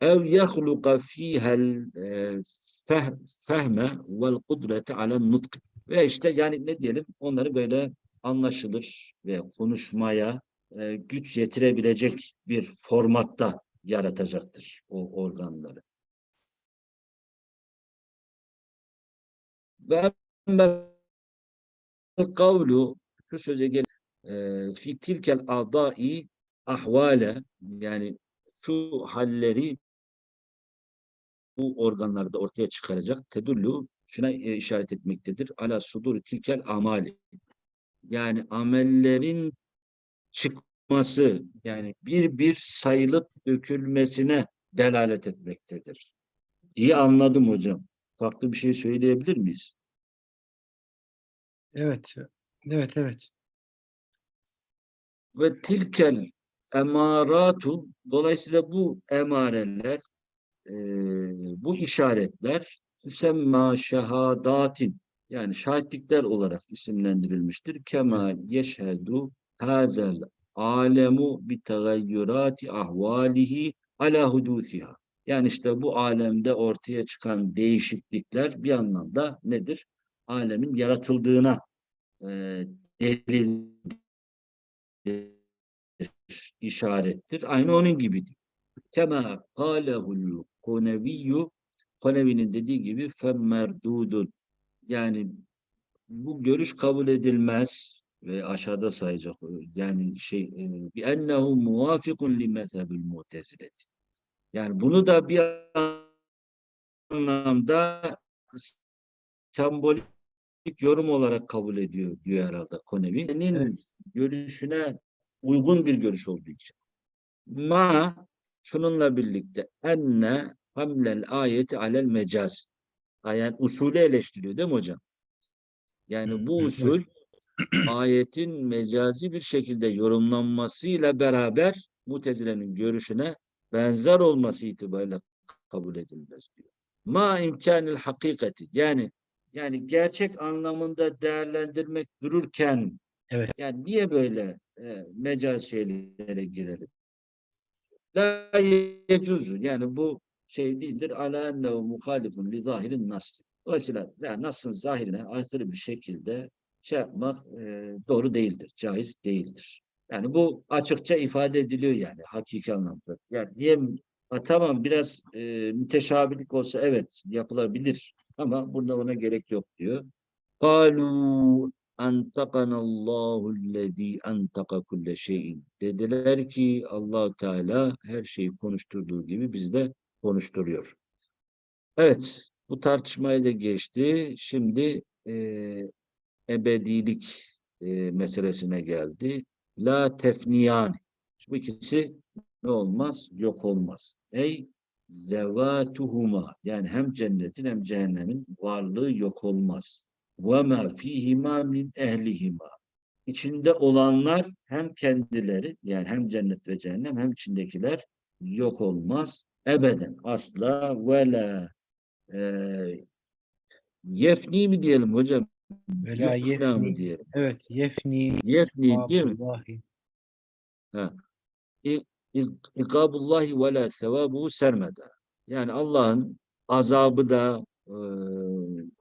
A: Ev yahluka fihel e, feh- fehme vel kudrete alen nutk. Ve işte yani ne diyelim onları böyle anlaşılır ve konuşmaya e, güç yetirebilecek bir formatta yaratacaktır o organları. Ve kavlu şu söze gel e, fi tilkel adai ahvale yani şu halleri bu organlarda ortaya çıkaracak tedullu şuna e, işaret etmektedir. Ala sudur tilkel amali. Yani amellerin çıkması yani bir bir sayılıp dökülmesine delalet etmektedir. diye anladım hocam. Farklı bir şey söyleyebilir miyiz?
B: Evet. Evet, evet.
A: Ve tilkel emaratu dolayısıyla bu emareler bu işaretler tüsemma şehadatin yani şahitlikler olarak isimlendirilmiştir. Kema yeşhedu hazel alemu bi tegayyurati ahvalihi ala hudusiha. Yani işte bu alemde ortaya çıkan değişiklikler bir anlamda nedir? Alemin yaratıldığına e, delil işarettir. Aynı onun gibidir. Kema kâlehul koneviyyü Konevi'nin dediği gibi femmerdudun yani bu görüş kabul edilmez ve aşağıda sayacak yani şey e, bi ennehu muvafikun li mezhebil mu'tezileti. Yani bunu da bir anlamda sembolik yorum olarak kabul ediyor diyor herhalde Konevi'nin
B: Evet.
A: görüşüne uygun bir görüş olduğu için. Ma şununla birlikte enne hamlel ayeti alel mecaz. Yani usulü eleştiriyor değil mi hocam? Yani bu usul ayetin mecazi bir şekilde yorumlanmasıyla beraber Mutezile'nin görüşüne benzer olması itibariyle kabul edilmez diyor. Ma imkanil hakikati yani yani gerçek anlamında değerlendirmek dururken
B: Evet.
A: yani niye böyle e, mecaz şeylere girelim? La yecuzu yani bu şey değildir. Ala ennehu muhalifun li zahirin nas. Dolayısıyla yani nas'ın zahirine aykırı bir şekilde şey yapmak e, doğru değildir. Caiz değildir. Yani bu açıkça ifade ediliyor yani hakiki anlamda. Yani niye ha, tamam biraz e, müteşabilik olsa evet yapılabilir ama bunda ona gerek yok diyor. Kalu Antakanallahu'llezî antaka kulle şeyin. Dediler ki allah Teala her şeyi konuşturduğu gibi biz de konuşturuyor. Evet, bu tartışmayı da geçti. Şimdi e, ebedilik e, meselesine geldi. La tefniyan. Bu ikisi ne olmaz? Yok olmaz. Ey zevatuhuma. Yani hem cennetin hem cehennemin varlığı yok olmaz. Ve ma fihima min ehlihima. İçinde olanlar hem kendileri yani hem cennet ve cehennem hem içindekiler yok olmaz. Ebeden asla ve la eee, yefni mi diyelim hocam?
B: Ve la
A: Yufna mı
B: yefni.
A: diyelim?
B: Evet. Yefni.
A: Yefni değil mi? Ha. İkabullahi ve la sevabuhu sermeda. Yani Allah'ın azabı da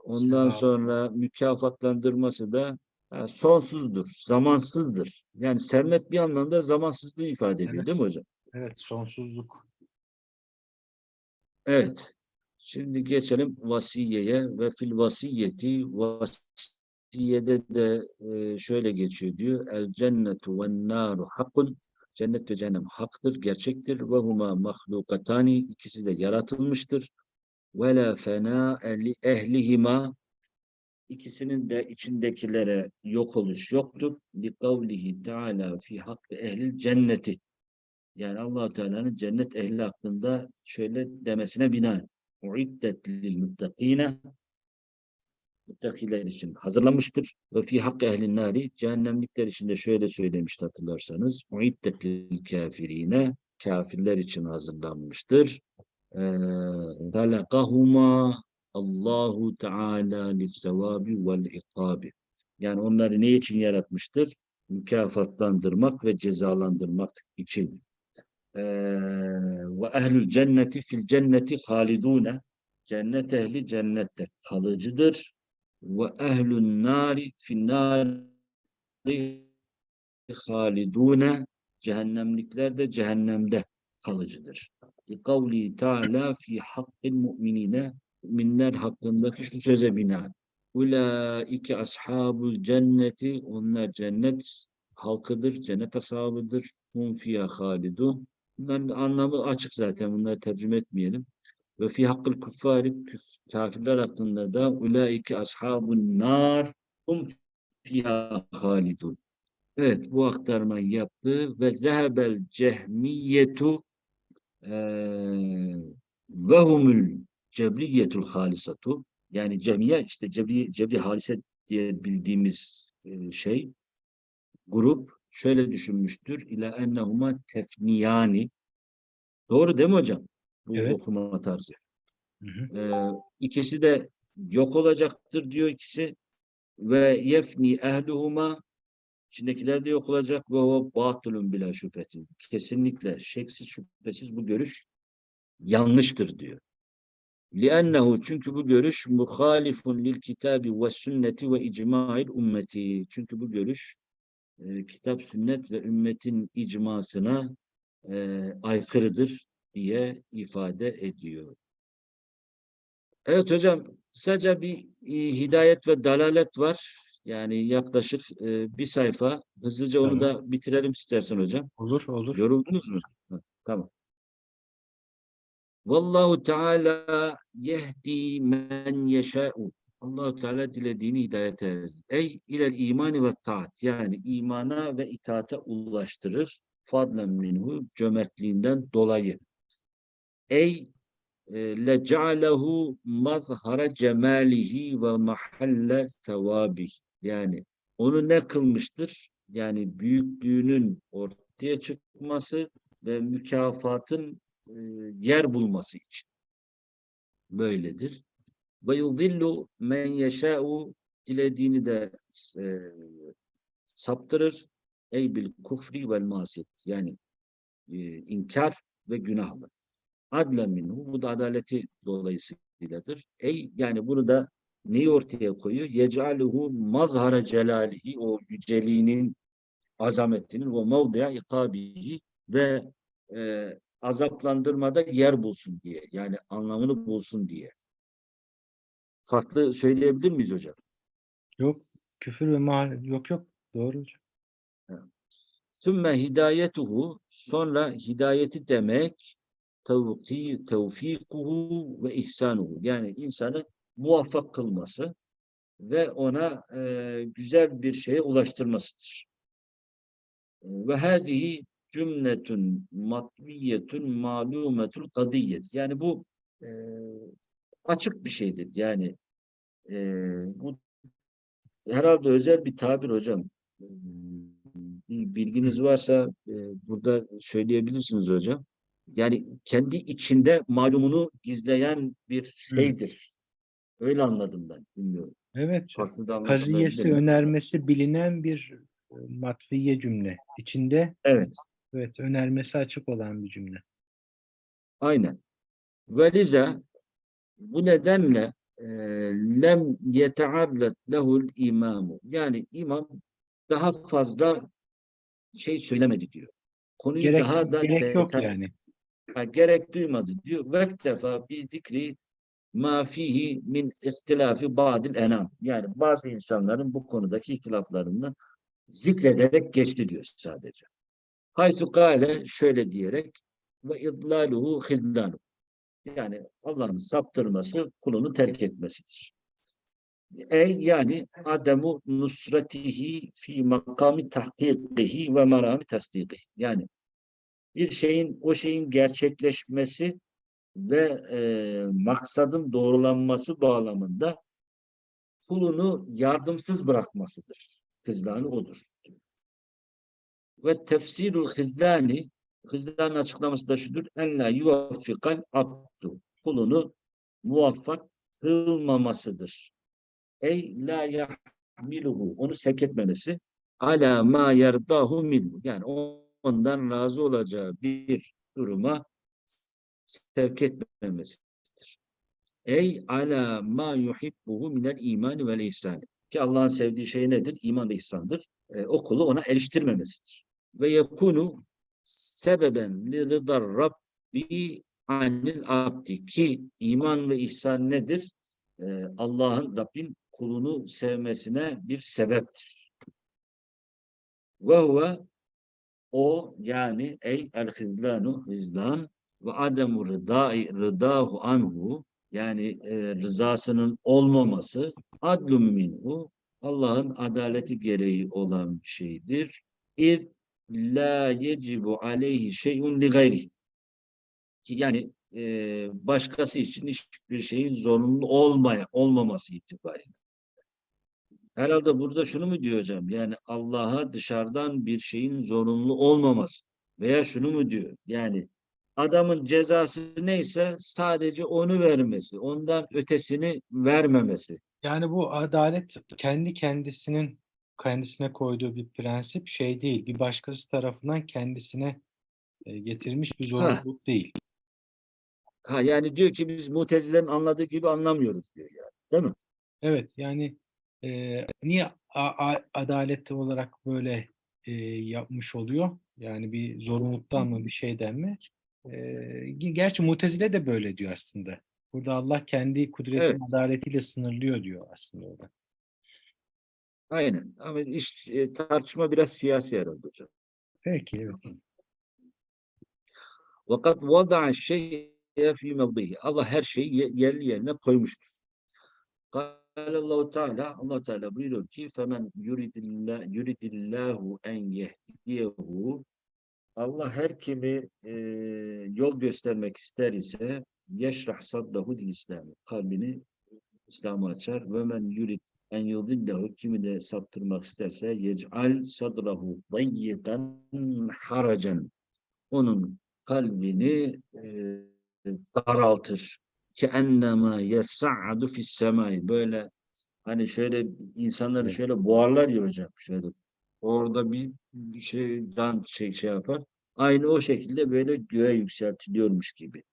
A: ondan sonra mükafatlandırması da ha, sonsuzdur, zamansızdır. Yani sermet bir anlamda zamansızlığı ifade ediyor
B: Evet.
A: değil mi hocam?
B: Evet. Sonsuzluk.
A: Evet. Şimdi geçelim vasiyeye ve fil vasiyeti vasiyede de şöyle geçiyor diyor. El cennetu ve naru hakkun. Cennet ve cehennem haktır, gerçektir. Ve huma mahlukatani. ikisi de yaratılmıştır. Ve la fena li ehlihima. İkisinin de içindekilere yok oluş yoktur. Li kavlihi teala fi hakkı ehlil cenneti. Yani allah Teala'nın cennet ehli hakkında şöyle demesine binaen. Uiddet lil muttakine muttakiler için hazırlanmıştır. Ve fi hakkı ehlin nari cehennemlikler için de şöyle söylemişti hatırlarsanız. Uiddet lil kafirine kafirler için hazırlanmıştır. Halakahuma Allahu Teala lissevabi vel ikabi. Yani onları ne için yaratmıştır? Mükafatlandırmak ve cezalandırmak için. Ve ehlül cenneti fil cenneti halidune. Cennet ehli cennette kalıcıdır. Ve ehlün nari fin nari halidune. Cehennemlikler de cehennemde kalıcıdır. Kavli Teala fi hakkil mu'minine müminler hakkındaki şu söze binaen. Ulaike ashabul cenneti onlar cennet halkıdır, cennet ashabıdır. Hum fiyâ halidun. Bunların anlamı açık zaten. Bunları tercüme etmeyelim. Ve fi hakkıl kuffari küf- kafirler hakkında da ulaike ashabun nar hum fiyâ halidun. Evet bu aktarmayı yaptı ve zehebel cehmiyetu ve humul cebriyetul halisatu yani cemiye işte cebri, cebri halise diye bildiğimiz şey grup şöyle düşünmüştür. İla ennehuma tefniyani. Doğru değil mi hocam? Bu
B: Evet.
A: okuma tarzı.
B: Hı hı.
A: Ee, ikisi de yok olacaktır diyor ikisi. Ve yefni ehluhuma içindekiler de yok olacak ve o batılun bila şüphetin. Kesinlikle şeksiz şüphesiz bu görüş yanlıştır diyor. لِأَنَّهُ çünkü bu görüş muhalifun lil kitabi ve sünneti ve icma'il ümmeti. Çünkü bu görüş e, kitap, sünnet ve ümmetin icmasına e, aykırıdır diye ifade ediyor. Evet hocam, sadece bir e, hidayet ve dalalet var. Yani yaklaşık e, bir sayfa. Hızlıca onu da bitirelim istersen hocam.
B: Olur olur.
A: Yoruldunuz mu? Ha, Tamam. Vallahu Teala yehdi men yeşâ'u. Allahu Teala dilediğini hidayete erer. Ey ilel imani ve taat. Yani imana ve itaate ulaştırır. Fadlen minhu cömertliğinden dolayı. Ey e, leca'alehu mazhara cemalihi ve mahalle sevabih. Yani onu ne kılmıştır? Yani büyüklüğünün ortaya çıkması ve mükafatın e, yer bulması için. Böyledir. Ve yudillu men yeşâ'u dilediğini de e, saptırır. Ey bil kufri vel masiyet. Yani e, inkar ve günahlı. Adlen minhu. Bu da adaleti dolayısıyladır. Ey yani bunu da neyi ortaya koyuyor? Yec'aluhu mazhara celalihi o yüceliğinin azametinin ve mevdi'a ikabihi ve e, azaplandırmada yer bulsun diye. Yani anlamını bulsun diye. Farklı söyleyebilir miyiz hocam?
B: Yok küfür ve ma yok yok. Doğru hocam.
A: Sümme hidayetuhu sonra hidayeti demek tevki, tevfikuhu ve ihsanuhu. Yani insanı muvaffak kılması ve ona e, güzel bir şeye ulaştırmasıdır. Ve hadihi cümletun matviyetun malumetul kadiyet. Yani bu e, açık bir şeydir. Yani e, bu herhalde özel bir tabir hocam. Bilginiz varsa e, burada söyleyebilirsiniz hocam. Yani kendi içinde malumunu gizleyen bir şeydir. Öyle anladım ben. Bilmiyorum.
B: Evet.
A: Farklı
B: Kaziyesi, önermesi bilinen bir e, matfiye cümle. İçinde
A: Evet.
B: evet önermesi açık olan bir cümle.
A: Aynen. Ve liza bu nedenle e, lem yetearret lehul imamu. Yani imam daha fazla şey söylemedi diyor. Konuyu
B: Gerek,
A: daha da
B: gerek yok yani.
A: Ha, gerek duymadı diyor. Vektefa bi zikri ma fihi min ihtilafi ba'dil enam. Yani bazı insanların bu konudaki ihtilaflarını zikrederek geçti diyor sadece. Haysu kâle şöyle diyerek ve idlaluhu hidlanu. Yani Allah'ın saptırması kulunu terk etmesidir. Ey yani ademu nusratihi fi makami tahkikihi ve marami tasdikihi. Yani bir şeyin o şeyin gerçekleşmesi ve e, maksadın doğrulanması bağlamında kulunu yardımsız bırakmasıdır. Hızlanı odur. Ve tefsirul hizlani hızlanın açıklaması da şudur. En la yuvaffikal abdu. Kulunu muvaffak kılmamasıdır. Ey la yahmiluhu. Onu sevk etmemesi. Ala ma yerdahu minhu. Yani ondan razı olacağı bir duruma sevk etmemesidir. Ey ala ma yuhibbuhu minel imani vel ihsan. Ki Allah'ın sevdiği şey nedir? İman ve ihsandır. E, o kulu ona eriştirmemesidir. Ve yekunu sebeben li rıdar rabbi anil abdi. Ki iman ve ihsan nedir? E, Allah'ın, Rabbin kulunu sevmesine bir sebeptir. Ve huve o yani ey el hizlanu hizlan ve ademu rıdai rıdahu anhu yani e, rızasının olmaması adlum minhu Allah'ın adaleti gereği olan şeydir. İz la yecibu aleyhi şey'un li gayri. Yani e, başkası için hiçbir şeyin zorunlu olmaya olmaması itibariyle. Herhalde burada şunu mu diyor hocam? Yani Allah'a dışarıdan bir şeyin zorunlu olmaması. Veya şunu mu diyor? Yani adamın cezası neyse sadece onu vermesi. Ondan ötesini vermemesi.
B: Yani bu adalet kendi kendisinin kendisine koyduğu bir prensip şey değil. Bir başkası tarafından kendisine e, getirilmiş bir zorunluluk değil.
A: Ha yani diyor ki biz Mutezile'nin anladığı gibi anlamıyoruz diyor yani. Değil mi?
B: Evet yani e, niye a- a- adalet olarak böyle e, yapmış oluyor? Yani bir zorunluluktan mı bir şeyden mi? E, ge- gerçi Mutezile de böyle diyor aslında. Burada Allah kendi kudretinin
A: Evet.
B: adaletiyle sınırlıyor diyor aslında orada.
A: Aynen. Ama iş, e, tartışma biraz siyasi herhalde hocam.
B: Peki evet.
A: Vakat vada'a şey'e fi mevdihi. Allah her şeyi ye- yerli yerine koymuştur. Allahu Teala Allah Teala buyuruyor ki femen yuridillah yuridillahu en yehdiyehu Allah her kimi e, yol göstermek ister ise yeşrah saddahu İslam kalbini İslam'a açar ve men yurid en yudillehu kimi de saptırmak isterse yec'al sadrahu dayyikan haracan onun kalbini e, daraltır. Ki ennema yes'adu fis semai böyle hani şöyle insanları şöyle boğarlar ya hocam şöyle orada bir, şeyden şey, şey yapar. Aynı o şekilde böyle göğe yükseltiliyormuş gibi.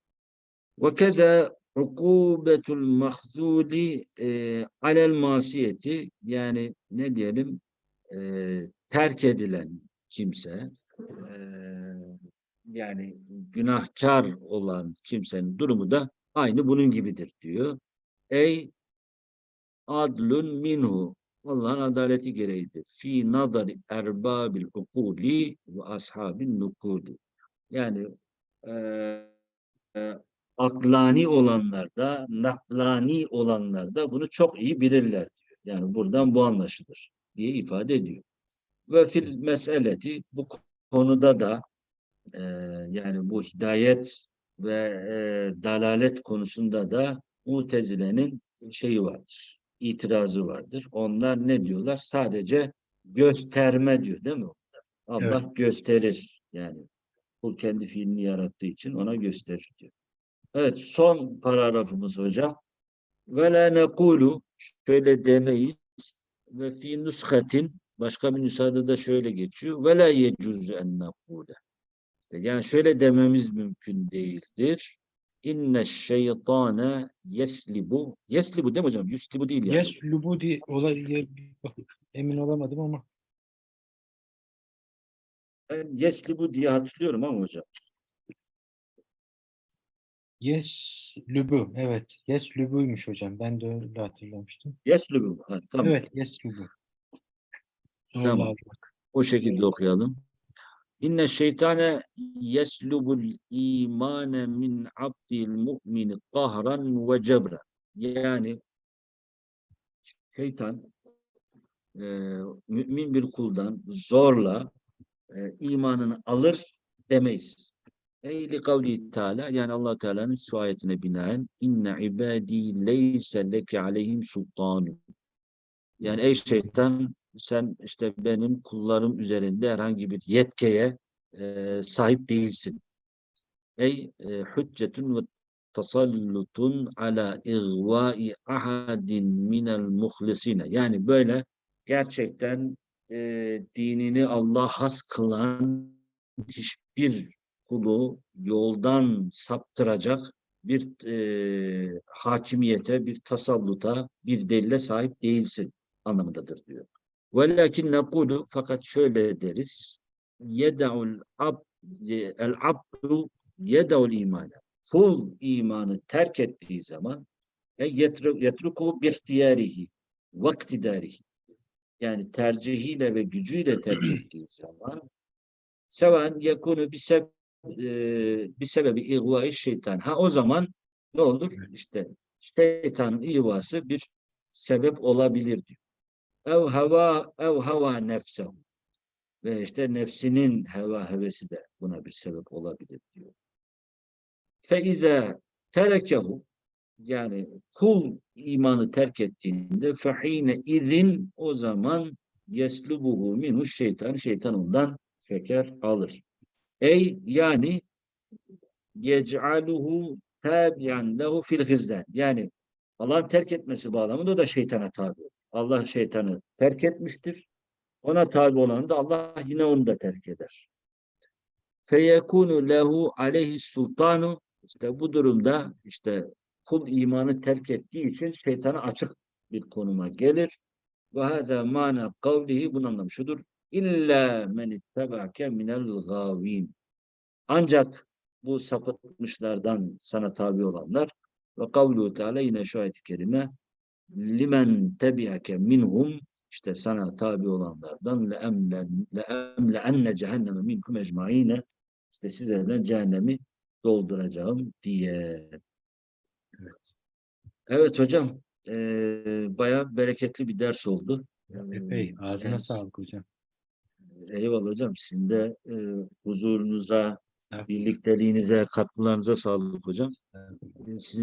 A: Ve keza ukubetul mahzuli e, alel masiyeti yani ne diyelim e, terk edilen kimse e, yani günahkar olan kimsenin durumu da aynı bunun gibidir diyor. Ey adlun minhu Allah'ın adaleti gereğidir. Fi nazari erbabil ukuli ve ashabin nukuli. Yani eee e, aklani olanlarda, naklani olanlarda bunu çok iyi bilirler diyor. Yani buradan bu anlaşılır diye ifade ediyor. Ve fil meseleti bu konuda da e, yani bu hidayet ve e, dalalet konusunda da Mutezile'nin şeyi vardır, itirazı vardır. Onlar ne diyorlar? Sadece gösterme diyor değil mi? Allah gösterir yani. Kul kendi fiilini yarattığı için ona gösterir diyor. Evet son paragrafımız hocam. Ve la nekulu şöyle demeyiz ve fi nuskatin başka bir nüshada da şöyle geçiyor. Ve la yecuzu en nekule. Yani şöyle dememiz mümkün değildir. İnne şeytane yeslibu. Yeslibu değil mi hocam? Yuslibu değil yani.
B: Yes, Lubudi olabilir. Emin olamadım ama.
A: Ben yeslibu diye hatırlıyorum ama hocam.
B: Yes, Lübü. Evet. Yes, Lübü'ymüş hocam. Ben de öyle hatırlamıştım.
A: Yeslibu. Ha, tamam.
B: Evet, Yes, Lübü. Zorla
A: Tamam.
B: almak.
A: O şekilde okuyalım. İnne şeytane yeslubul imane min abdil mu'mini kahran ve cebra. Yani şeytan e, mümin bir kuldan zorla e, imanını alır demeyiz. Ey li kavli Teala yani Allah Teala'nın şu ayetine binaen inne ibadi leyse leke aleyhim sultanu. Yani ey şeytan sen işte benim kullarım üzerinde herhangi bir yetkeye e, sahip değilsin. Ey e, hüccetun ve tasallutun ala igvai ahadin minel muhlisine. Yani böyle gerçekten e, dinini Allah has kılan hiçbir kulu yoldan saptıracak bir e, hakimiyete, bir tasalluta, bir delile sahip değilsin anlamındadır diyor. Velakin nekulu fakat şöyle deriz. Yeda'ul ab el abdu yeda'ul imane. Kul imanı terk ettiği zaman e, yetru- yetruku bi ihtiyarihi ve iktidarihi. Yani tercihiyle ve gücüyle terk ettiği zaman seven yekunu bir seb bir sebebi ihvai şeytan. Ha o zaman ne olur? İşte şeytanın ihvası bir sebep olabilir diyor. Ev hava ev hava nefsehu. Ve işte nefsinin heva hevesi de buna bir sebep olabilir diyor. Feize terekehu yani kul imanı terk ettiğinde fehine izin o zaman yeslubuhu minhu şeytan şeytan ondan şeker alır. Ey yani yec'aluhu tabi'an lehu fil hizdan. Yani Allah'ın terk etmesi bağlamında o da şeytana tabi olur. Allah şeytanı terk etmiştir. Ona tabi olan da Allah yine onu da terk eder. Feyekunu lehu aleyhi sultanu işte bu durumda işte kul imanı terk ettiği için şeytana açık bir konuma gelir. Ve hâzâ mâna kavlihi bunun anlamı şudur. İlla men ittebâke minel gâvîn. Ancak bu sapıtmışlardan sana tabi olanlar ve kavlu teala yine şu ayet-i kerime limen tebi'ake minhum işte sana tabi olanlardan le'emlen le'emle'enne cehenneme minkum ecmaîne işte sizlerden cehennemi dolduracağım diye. Evet, evet hocam eee bayağı bereketli bir ders oldu.
B: Epey. Ağzına
A: yani-
B: sağlık hocam.
A: Eyvallah hocam. Sizin de eee, huzurunuza, birlikteliğinize, katkılarınıza sağlık hocam. Sizin